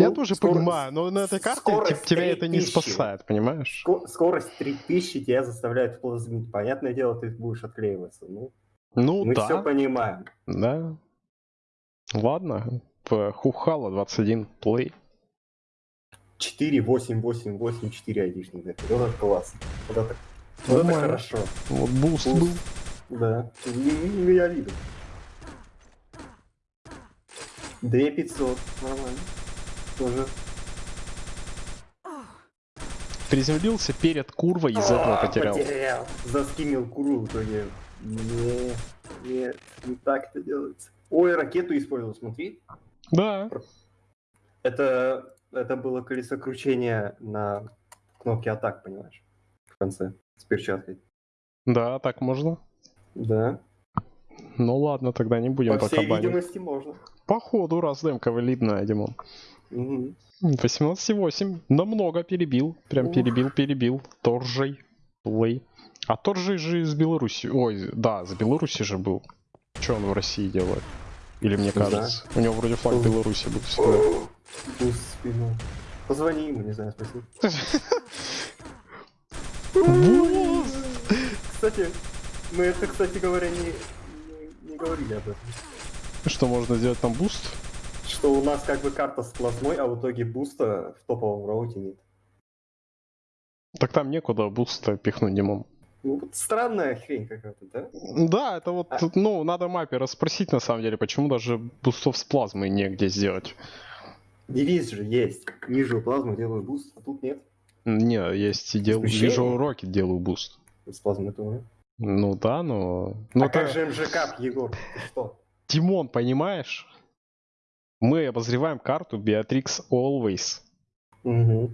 Я Ну, тоже скоро- понимаю, но на этой карте скорость те- тебя это не 3000. спасает, понимаешь? Ско- Скорость 3000 тебя заставляет плазмить. Понятное дело, ты будешь отклеиваться. Ну, Ну мы да, все понимаем. да. Ладно, Хухала 21 play. 4, 8, 8, 8, 4 айдишника. Вот это класс. Вот это, вот это хорошо. Вот буст Буст. был. Да. Ну, я видел. 2500. Нормально. Тоже. Приземлился перед курвой, из этого А, потерял. Потерял. Заскимил куру в итоге. Не, нет, не так это делается. Ой, ракету использовал, смотри. Да, Это, это было колесо кручения на кнопке атак, понимаешь? В конце. С перчаткой. да, так можно. Да. Ну ладно, тогда не будем По пока всей банить. видимости, можно. Походу, раз демка валидная, Димон. Мгм. 18,8. Намного перебил. Прям Ух. перебил, перебил. Торжей. Плей. А Торжей же из Беларуси. Ой, да, с Беларуси же был. Что он в России делает? Или мне кажется? У него вроде флаг Ух. Беларуси был всегда. В спину. Позвони ему, не знаю, спроси. Буст! Кстати, мы это, кстати говоря, не, не, не говорили об этом. Что можно сделать там буст? Что у нас как бы карта с плазмой, а в итоге буста в топовом роуте нет. Так там некуда буста пихнуть, Димон. Ну, вот странная хрень какая-то, да? Да, это вот, А- ну, надо мапе расспросить на самом деле, почему даже бустов с плазмой негде сделать. Девиз же есть. Ниже плазму делаю буст, а тут нет. Не, есть и дел... Вижу уроки, делаю буст. С плазмой тоже. Ну да, но... Ну а как это- же МЖК, Егор? Ты что? Тимон, понимаешь? Мы обозреваем карту Beatrix Always. Я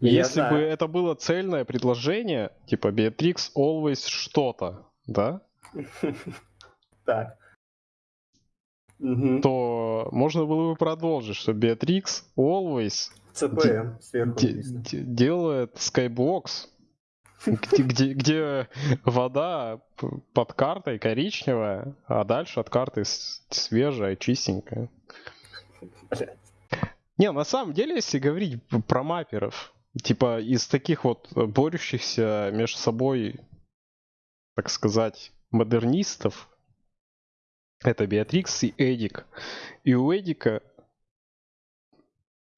Если знаю. бы это было цельное предложение, типа Beatrix Always что-то, да, <laughs> Так. То можно было бы продолжить, что Beatrix Always ЦПМ сверху делает Skybox, <laughs> где, вода под картой коричневая, а дальше от карты свежая, чистенькая. Не, на самом деле, если говорить про маперов, типа из таких вот э, борющихся между собой, так сказать, модернистов, это Беатрикс и Эдик. И у Эдика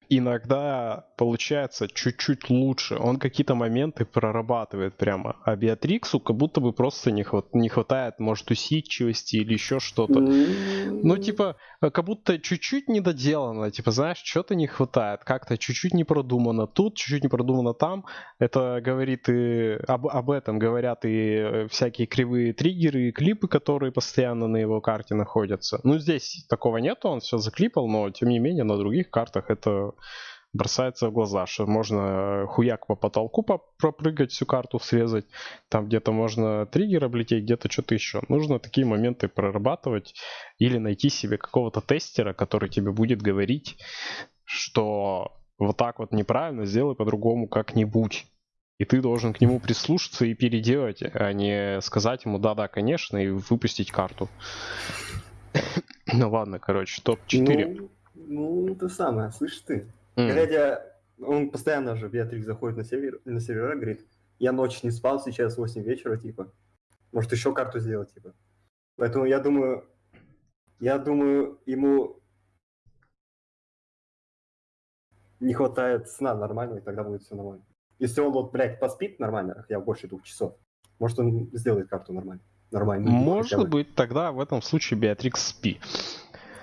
иногда получается чуть-чуть лучше. Он какие-то моменты прорабатывает прямо. А Беатриксу как будто бы просто не, хват- не хватает, может, усидчивости или еще что-то. Ну, типа, э, как будто чуть-чуть недоделано, типа, знаешь, что-то не хватает, как-то чуть-чуть не продумано тут, чуть-чуть не продумано там. Это говорит и об, об этом говорят и всякие кривые триггеры и клипы, которые постоянно на его карте находятся. Ну, здесь такого нету, он все заклипал, но, тем не менее, на других картах это бросается в глаза, что можно э, хуяк по потолку по- пропрыгать, всю карту срезать, там где-то можно триггер облететь, где-то что-то еще. Нужно такие моменты прорабатывать или найти себе какого-то тестера, который тебе будет говорить, что вот так вот неправильно, сделай по-другому как-нибудь. И ты должен к нему прислушаться и переделать, а не сказать ему да-да, конечно, и выпустить карту. <coughs> Ну ладно, короче, топ-4. Ну, ну, это самое, слышишь ты. М. Глядя, он постоянно же, Беатрикс заходит на, север, на сервера, говорит, я ночь не спал, сейчас 8 вечера, типа. Может, еще карту сделать, типа. Поэтому я думаю, я думаю, ему не хватает сна нормального, и тогда будет все нормально. Если он вот, блядь, поспит нормально, хотя бы больше двух часов, может, он сделает карту нормально. Нормально. Может быть, тогда в этом случае Беатрикс спи.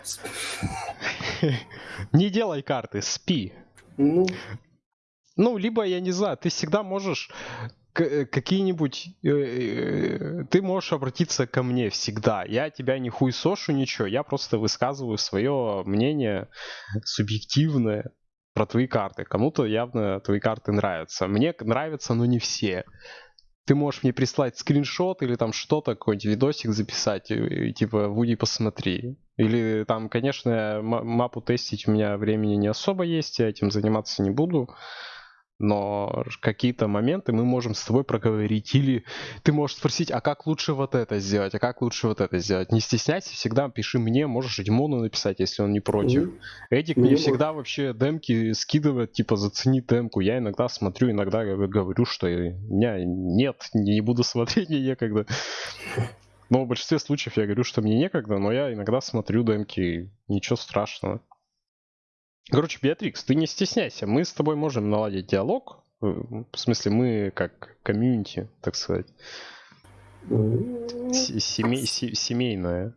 <laughs> <laughs> Не делай карты, спи. Ну, Ну, либо, я не знаю, ты всегда можешь к- какие-нибудь... э, э, Ты можешь обратиться ко мне всегда. Я тебя не хуесошу ничего, я просто высказываю свое мнение субъективное про твои карты. Кому-то явно твои карты нравятся. Мне нравятся, но не все. Ты можешь мне прислать скриншот или там что-то, какой-нибудь видосик записать, и, и типа, Вуди, посмотри. Или там, конечно, мапу тестить у меня времени не особо есть, я этим заниматься не буду. Но какие-то моменты мы можем с тобой проговорить. Или ты можешь спросить, а как лучше вот это сделать, а как лучше вот это сделать. Не стесняйся, всегда пиши мне, можешь Димону написать, если он не против. Мгм. Эдик Мне мне всегда вообще демки скидывает, типа, зацени демку. Я иногда смотрю, иногда говорю, что меня нет, не буду смотреть, <laughs> мне некогда. Но в большинстве случаев я говорю, что мне некогда, но я иногда смотрю демки, ничего страшного. Короче, Беатрикс, ты не стесняйся, мы с тобой можем наладить диалог. э, В смысле, мы как комьюнити, так сказать, се- семей- се- семейное.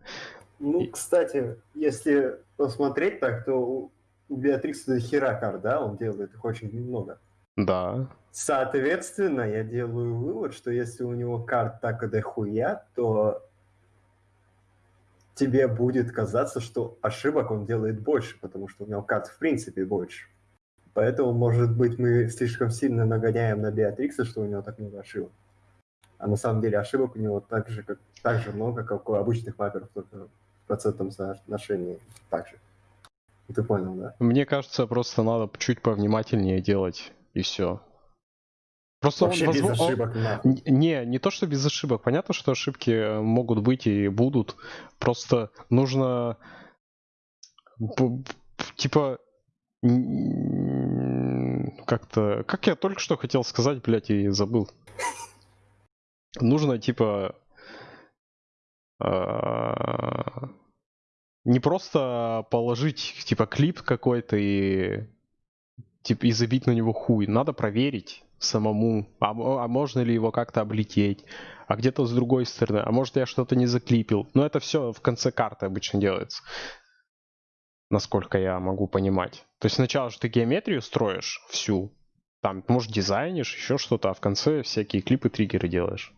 Ну, кстати, если посмотреть так, то у у Беатрикса до хера карт, да, он делает их очень много. Да. Соответственно, я делаю вывод, что если у него карт так и дохуя, то тебе будет казаться, что ошибок он делает больше, потому что у него карт в принципе больше. Поэтому, может быть, мы слишком сильно нагоняем на Беатрикса, что у него так много ошибок. А на самом деле ошибок у него так же, как, так же много, как у обычных маперов, только в процентном соотношении так же. Ты понял, да? Мне кажется, просто надо чуть повнимательнее делать, и все. Просто он, Вообще без возможно, он- ошибок нахуй. Н- Не, не то, что без ошибок. Понятно, что ошибки могут быть и будут. Просто нужно типа как-то... Как я только что хотел сказать, блядь, и забыл. Нужно, типа... а, Не просто положить, типа, клип какой-то и типа, и забить на него хуй. Надо проверить самому, а, а можно ли его как-то облететь, а где-то с другой стороны, а может я что-то не заклипил. Но это все в конце карты обычно делается, насколько я могу понимать. То есть сначала же ты геометрию строишь всю, там, может, дизайнишь, еще что-то, а в конце всякие клипы, триггеры делаешь.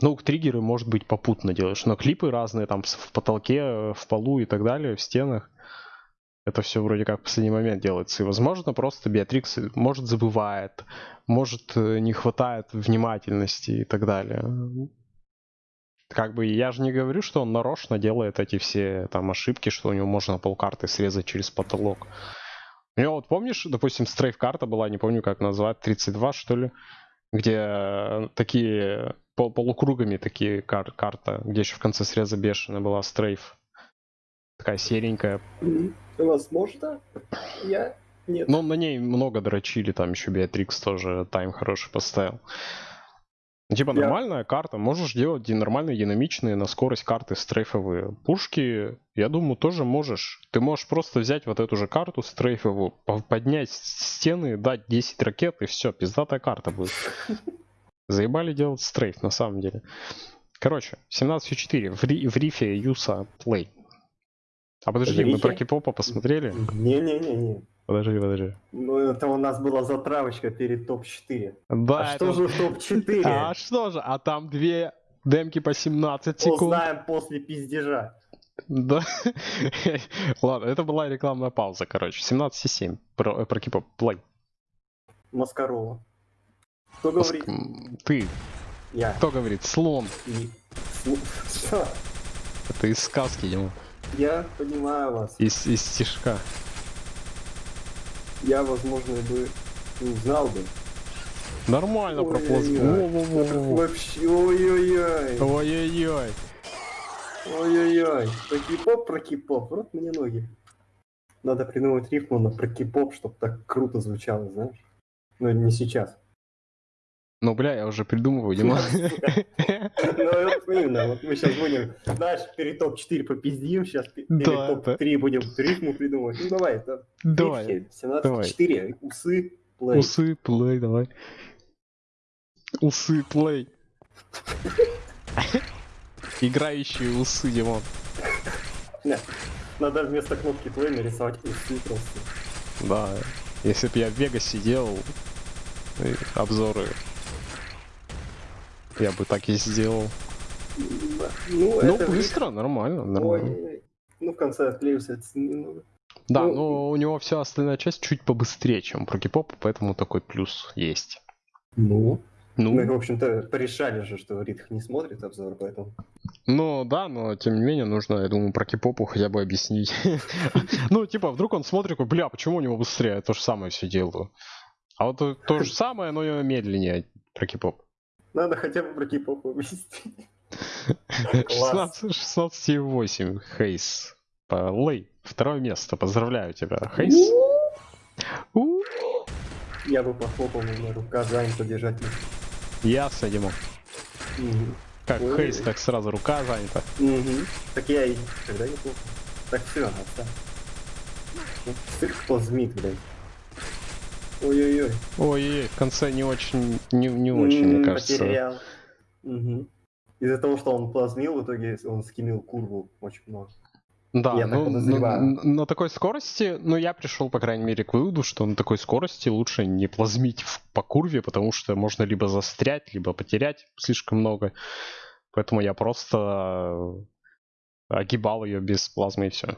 Ну, триггеры, может быть, попутно делаешь, но клипы разные, там, в потолке, э, в полу и так далее, в стенах. Это все вроде как в последний момент делается. И, возможно, просто Беатрикс, э, может, забывает, может, э, не хватает внимательности и так далее. Как бы я же не говорю, что он нарочно делает эти все там ошибки, что у него можно полкарты срезать через потолок. У него вот помнишь, допустим, стрейф-карта была, не помню как назвать, 32 что ли, где э, такие пол- полукругами такие кар- карта, где еще в конце среза бешеная была стрейф. Такая серенькая, Возможно, я нет. Ну, на ней много дрочили, там еще Беатрикс тоже тайм хороший поставил. Ну, Типа Я- нормальная карта, можешь делать нормальные динамичные на скорость карты стрейфовые. Пушки, я думаю, тоже можешь. Ты можешь просто взять вот эту же карту стрейфовую, по- поднять стены, дать 10 ракет и все, пиздатая карта будет. <laughs> Заебали делать стрейф, на самом деле. Короче, 17.4. В, ри- в рифе Юса плей. А подожди, В мы про кипопа посмотрели? Не-не-не-не. Подожди, подожди. Ну, это у нас была затравочка перед топ-4. Да, а что же в топ-4? А что же? А там две демки по 17 секунд. Узнаем после пиздежа. Да. <laughs> Ладно, это была рекламная пауза, короче. 17,7 про, про кипоп. Плей. Маскарова. Кто говорит? М, Ты. Я. Кто говорит? Слон. И- Что? <laughs> Это из сказки, Дима. Я понимаю вас. Из, из стишка. Я, возможно, бы не узнал бы. Нормально прополз. Вообще, ой-ой-ой. Ой-ой-ой. Ой-ой-ой. Про кипоп, про кипоп. Вот мне ноги. Надо придумать рифму на про кипоп, чтобы так круто звучало, знаешь? Но не сейчас. Ну, бля, я уже придумываю, Дима. <laughs> Ну, вот именно, вот мы сейчас будем, знаешь, перед топ-4 попиздим, сейчас перед Да, топ-3 будем рифму придумывать. Ну, давай, это Давай. рифки, 17-4, усы, плей. Усы, плей, давай. Усы, плей. <laughs> Играющие усы, Димон. Надо вместо кнопки плей нарисовать усы просто. Да. Если бы я в Вегасе делал э, обзоры Я бы так и сделал. Ну, Ну, это быстро, нормально, нормально. Ой, ну в конце отклеился это немного. Да, ну, но у него вся остальная часть чуть побыстрее, чем про кипоп, поэтому такой плюс есть. Ну. Мы, в Ну, общем-то, порешали же, что Ритх не смотрит обзор, поэтому. ну да, но тем не менее нужно, я думаю, про кипопу хотя бы объяснить. <laughs> Ну, типа, вдруг он смотрит, такой, бля, почему у него быстрее? Я то же самое все делаю. А вот то- то же самое, но медленнее про кипоп. Надо хотя бы про. Класс. 16 16,8 Хейс. Лей, второе место, поздравляю тебя. Хейс. Я бы похлопал, но рука занята держать. Ясно, Дима. Мгм. Как Ой. Хейс, так сразу рука занята. Так я и когда не плохо. Так все, отстань. Ну, Стык плазмит, блядь. Ой-ой-ой. Ой, в конце не очень, не, не очень, мне кажется. Потерял. Мгм. Из-за того, что он плазмил, в итоге он скинул курву очень много. Да, Я так ну, подозреваю. на, на такой скорости, ну, я пришел, по крайней мере, к выводу, что на такой скорости лучше не плазмить в- по курве, потому что можно либо застрять, либо потерять слишком много. Поэтому я просто огибал ее без плазмы и все.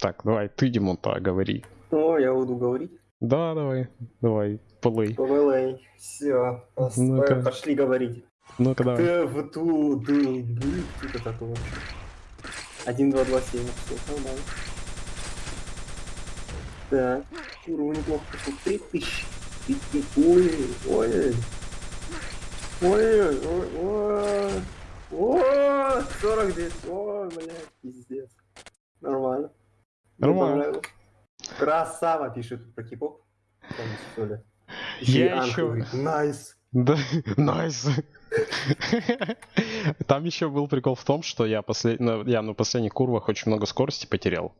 Так, давай, ты, Димон, говори. О, я буду говорить. Да, давай, давай, плей. ПВЛ. Все, Ну-ка. пошли говорить. Ну-ка, давай. Ты в ту ду ду что такое вообще? 1, 2, 2, 7, все нормально. Так, уровень неплохо пошел. 3000. Ой, ой, ой, ой, ой, ой, ой, 49, ой, блядь, пиздец. Нормально. Нормально. Красава пишет про и Я еще... говорит, Nice. Да, <laughs> nice. Там еще был прикол в том, что я, послед... на- я на последних курвах очень много скорости потерял.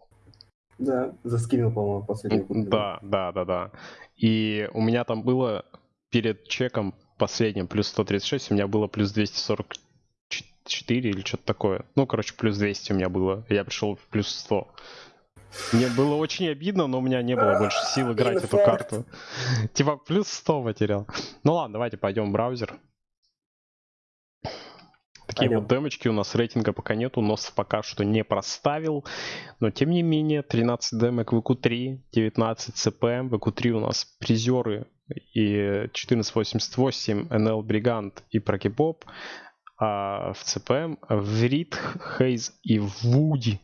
Да, заскинул, по-моему, последний. курс. Да, да, да, да. И у меня там было перед чеком последним плюс 136, у меня было плюс 244 или что-то такое. Ну, короче, плюс 200 у меня было. Я пришел в плюс 100. Мне было очень обидно, но у меня не было больше сил <laughs> играть эту карту. <laughs> Типа плюс 100 потерял. Ну ладно, давайте пойдем в браузер. Такие Пойдем. вот демочки у нас рейтинга пока нету, нос пока что не проставил. Но тем не менее, 13 демок в ВК3, 19 ЦПМ, в ВК3 у нас призеры и 1488, НЛ Бригант и Прокипоп. А в ЦПМ в Рид, Хейз и Вуди.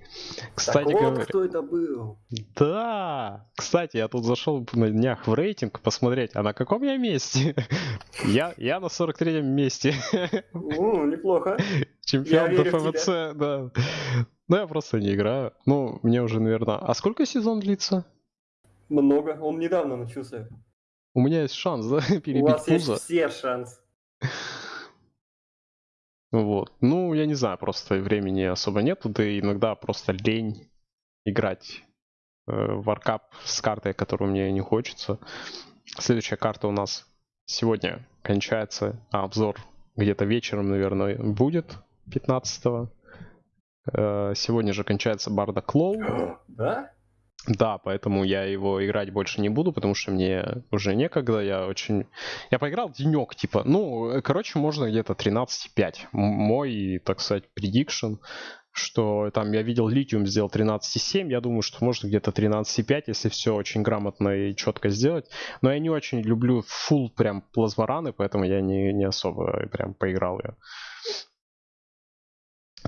Кстати так вот говоря, кто это был. да! Кстати, я тут зашел на днях в рейтинг посмотреть, а на каком я месте? <laughs> Я, я на 43-м месте. <laughs> О, неплохо. Чемпион ДФВЦ, да. Ну, я просто не играю. Ну, мне уже, наверное... А сколько сезон длится? Много. Он недавно начался. У меня есть шанс, да, <laughs> У перебить вас есть все шансы. Вот. Ну, я не знаю, просто времени особо нету, да и иногда просто лень играть э, в Warcraft с картой, которую мне не хочется. Следующая карта у нас сегодня кончается, а обзор где-то вечером, наверное, будет 15-го. Э, Сегодня же кончается Барда Клоу. <gasps> Да? Да, поэтому я его играть больше не буду, потому что мне уже некогда, я очень... Я поиграл денек, типа, ну, э, короче, можно где-то 13,5. М- Мой, так сказать, предикшн, что там я видел Литиум сделал 13,7, я думаю, что можно где-то 13,5, если все очень грамотно и четко сделать. Но я не очень люблю full прям плазмораны, поэтому я не, не особо прям поиграл ее.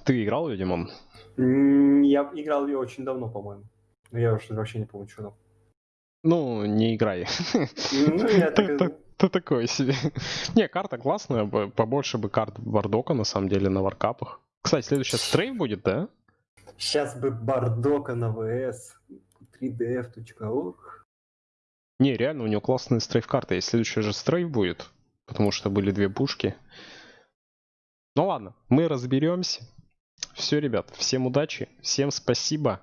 Ты играл ее, Димон? Я играл ее очень давно, по-моему. Но я уже вообще не помню, что там. Ну, не играй. Ну, я так Ты такой себе. Не, карта классная, побольше бы карт Вардока, на самом деле, на варкапах. Кстати, следующая стрейф будет, да? Сейчас бы Бардока на ВС. 3df.org. Не, реально, у него классные стрейф-карты. И следующая же стрейф будет, потому что были две пушки. Ну ладно, мы разберемся. Все, ребят, всем удачи, всем спасибо.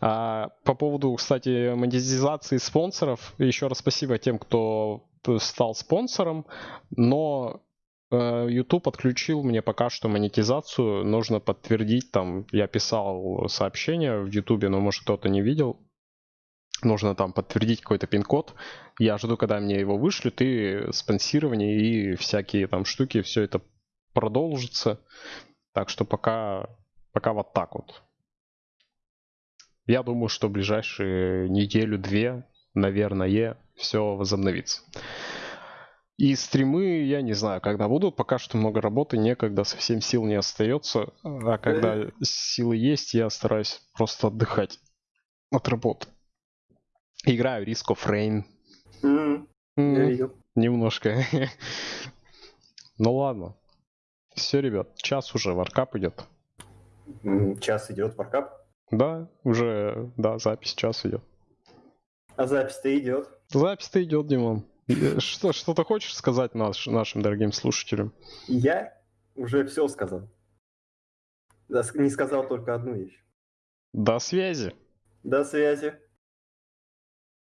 А, по поводу, кстати, монетизации спонсоров, еще раз спасибо тем, кто стал спонсором, но э, YouTube отключил мне пока что монетизацию, нужно подтвердить там, я писал сообщение в YouTube, но может кто-то не видел. нужно там подтвердить какой-то пин-код. Я жду, когда мне его вышлют, и спонсирование, и всякие там штуки, все это продолжится. Так что пока, пока вот так вот. Я думаю, что в ближайшие неделю-две, наверное, все возобновится. И стримы, я не знаю, когда будут. Пока что много работы, некогда, совсем сил не остается. А когда силы есть, я стараюсь просто отдыхать от работы. Играю Risk of Rain. М, видел. Немножко. <laughs> Ну ладно. Все, ребят, час уже, варкап идет. Час идет варкап. Да, уже, да, запись час идет. А запись-то идет. Запись-то идет, Димон. И Что, что ты хочешь сказать наш, нашим дорогим слушателям? Я уже все сказал. Не сказал только одну вещь. До связи. До связи.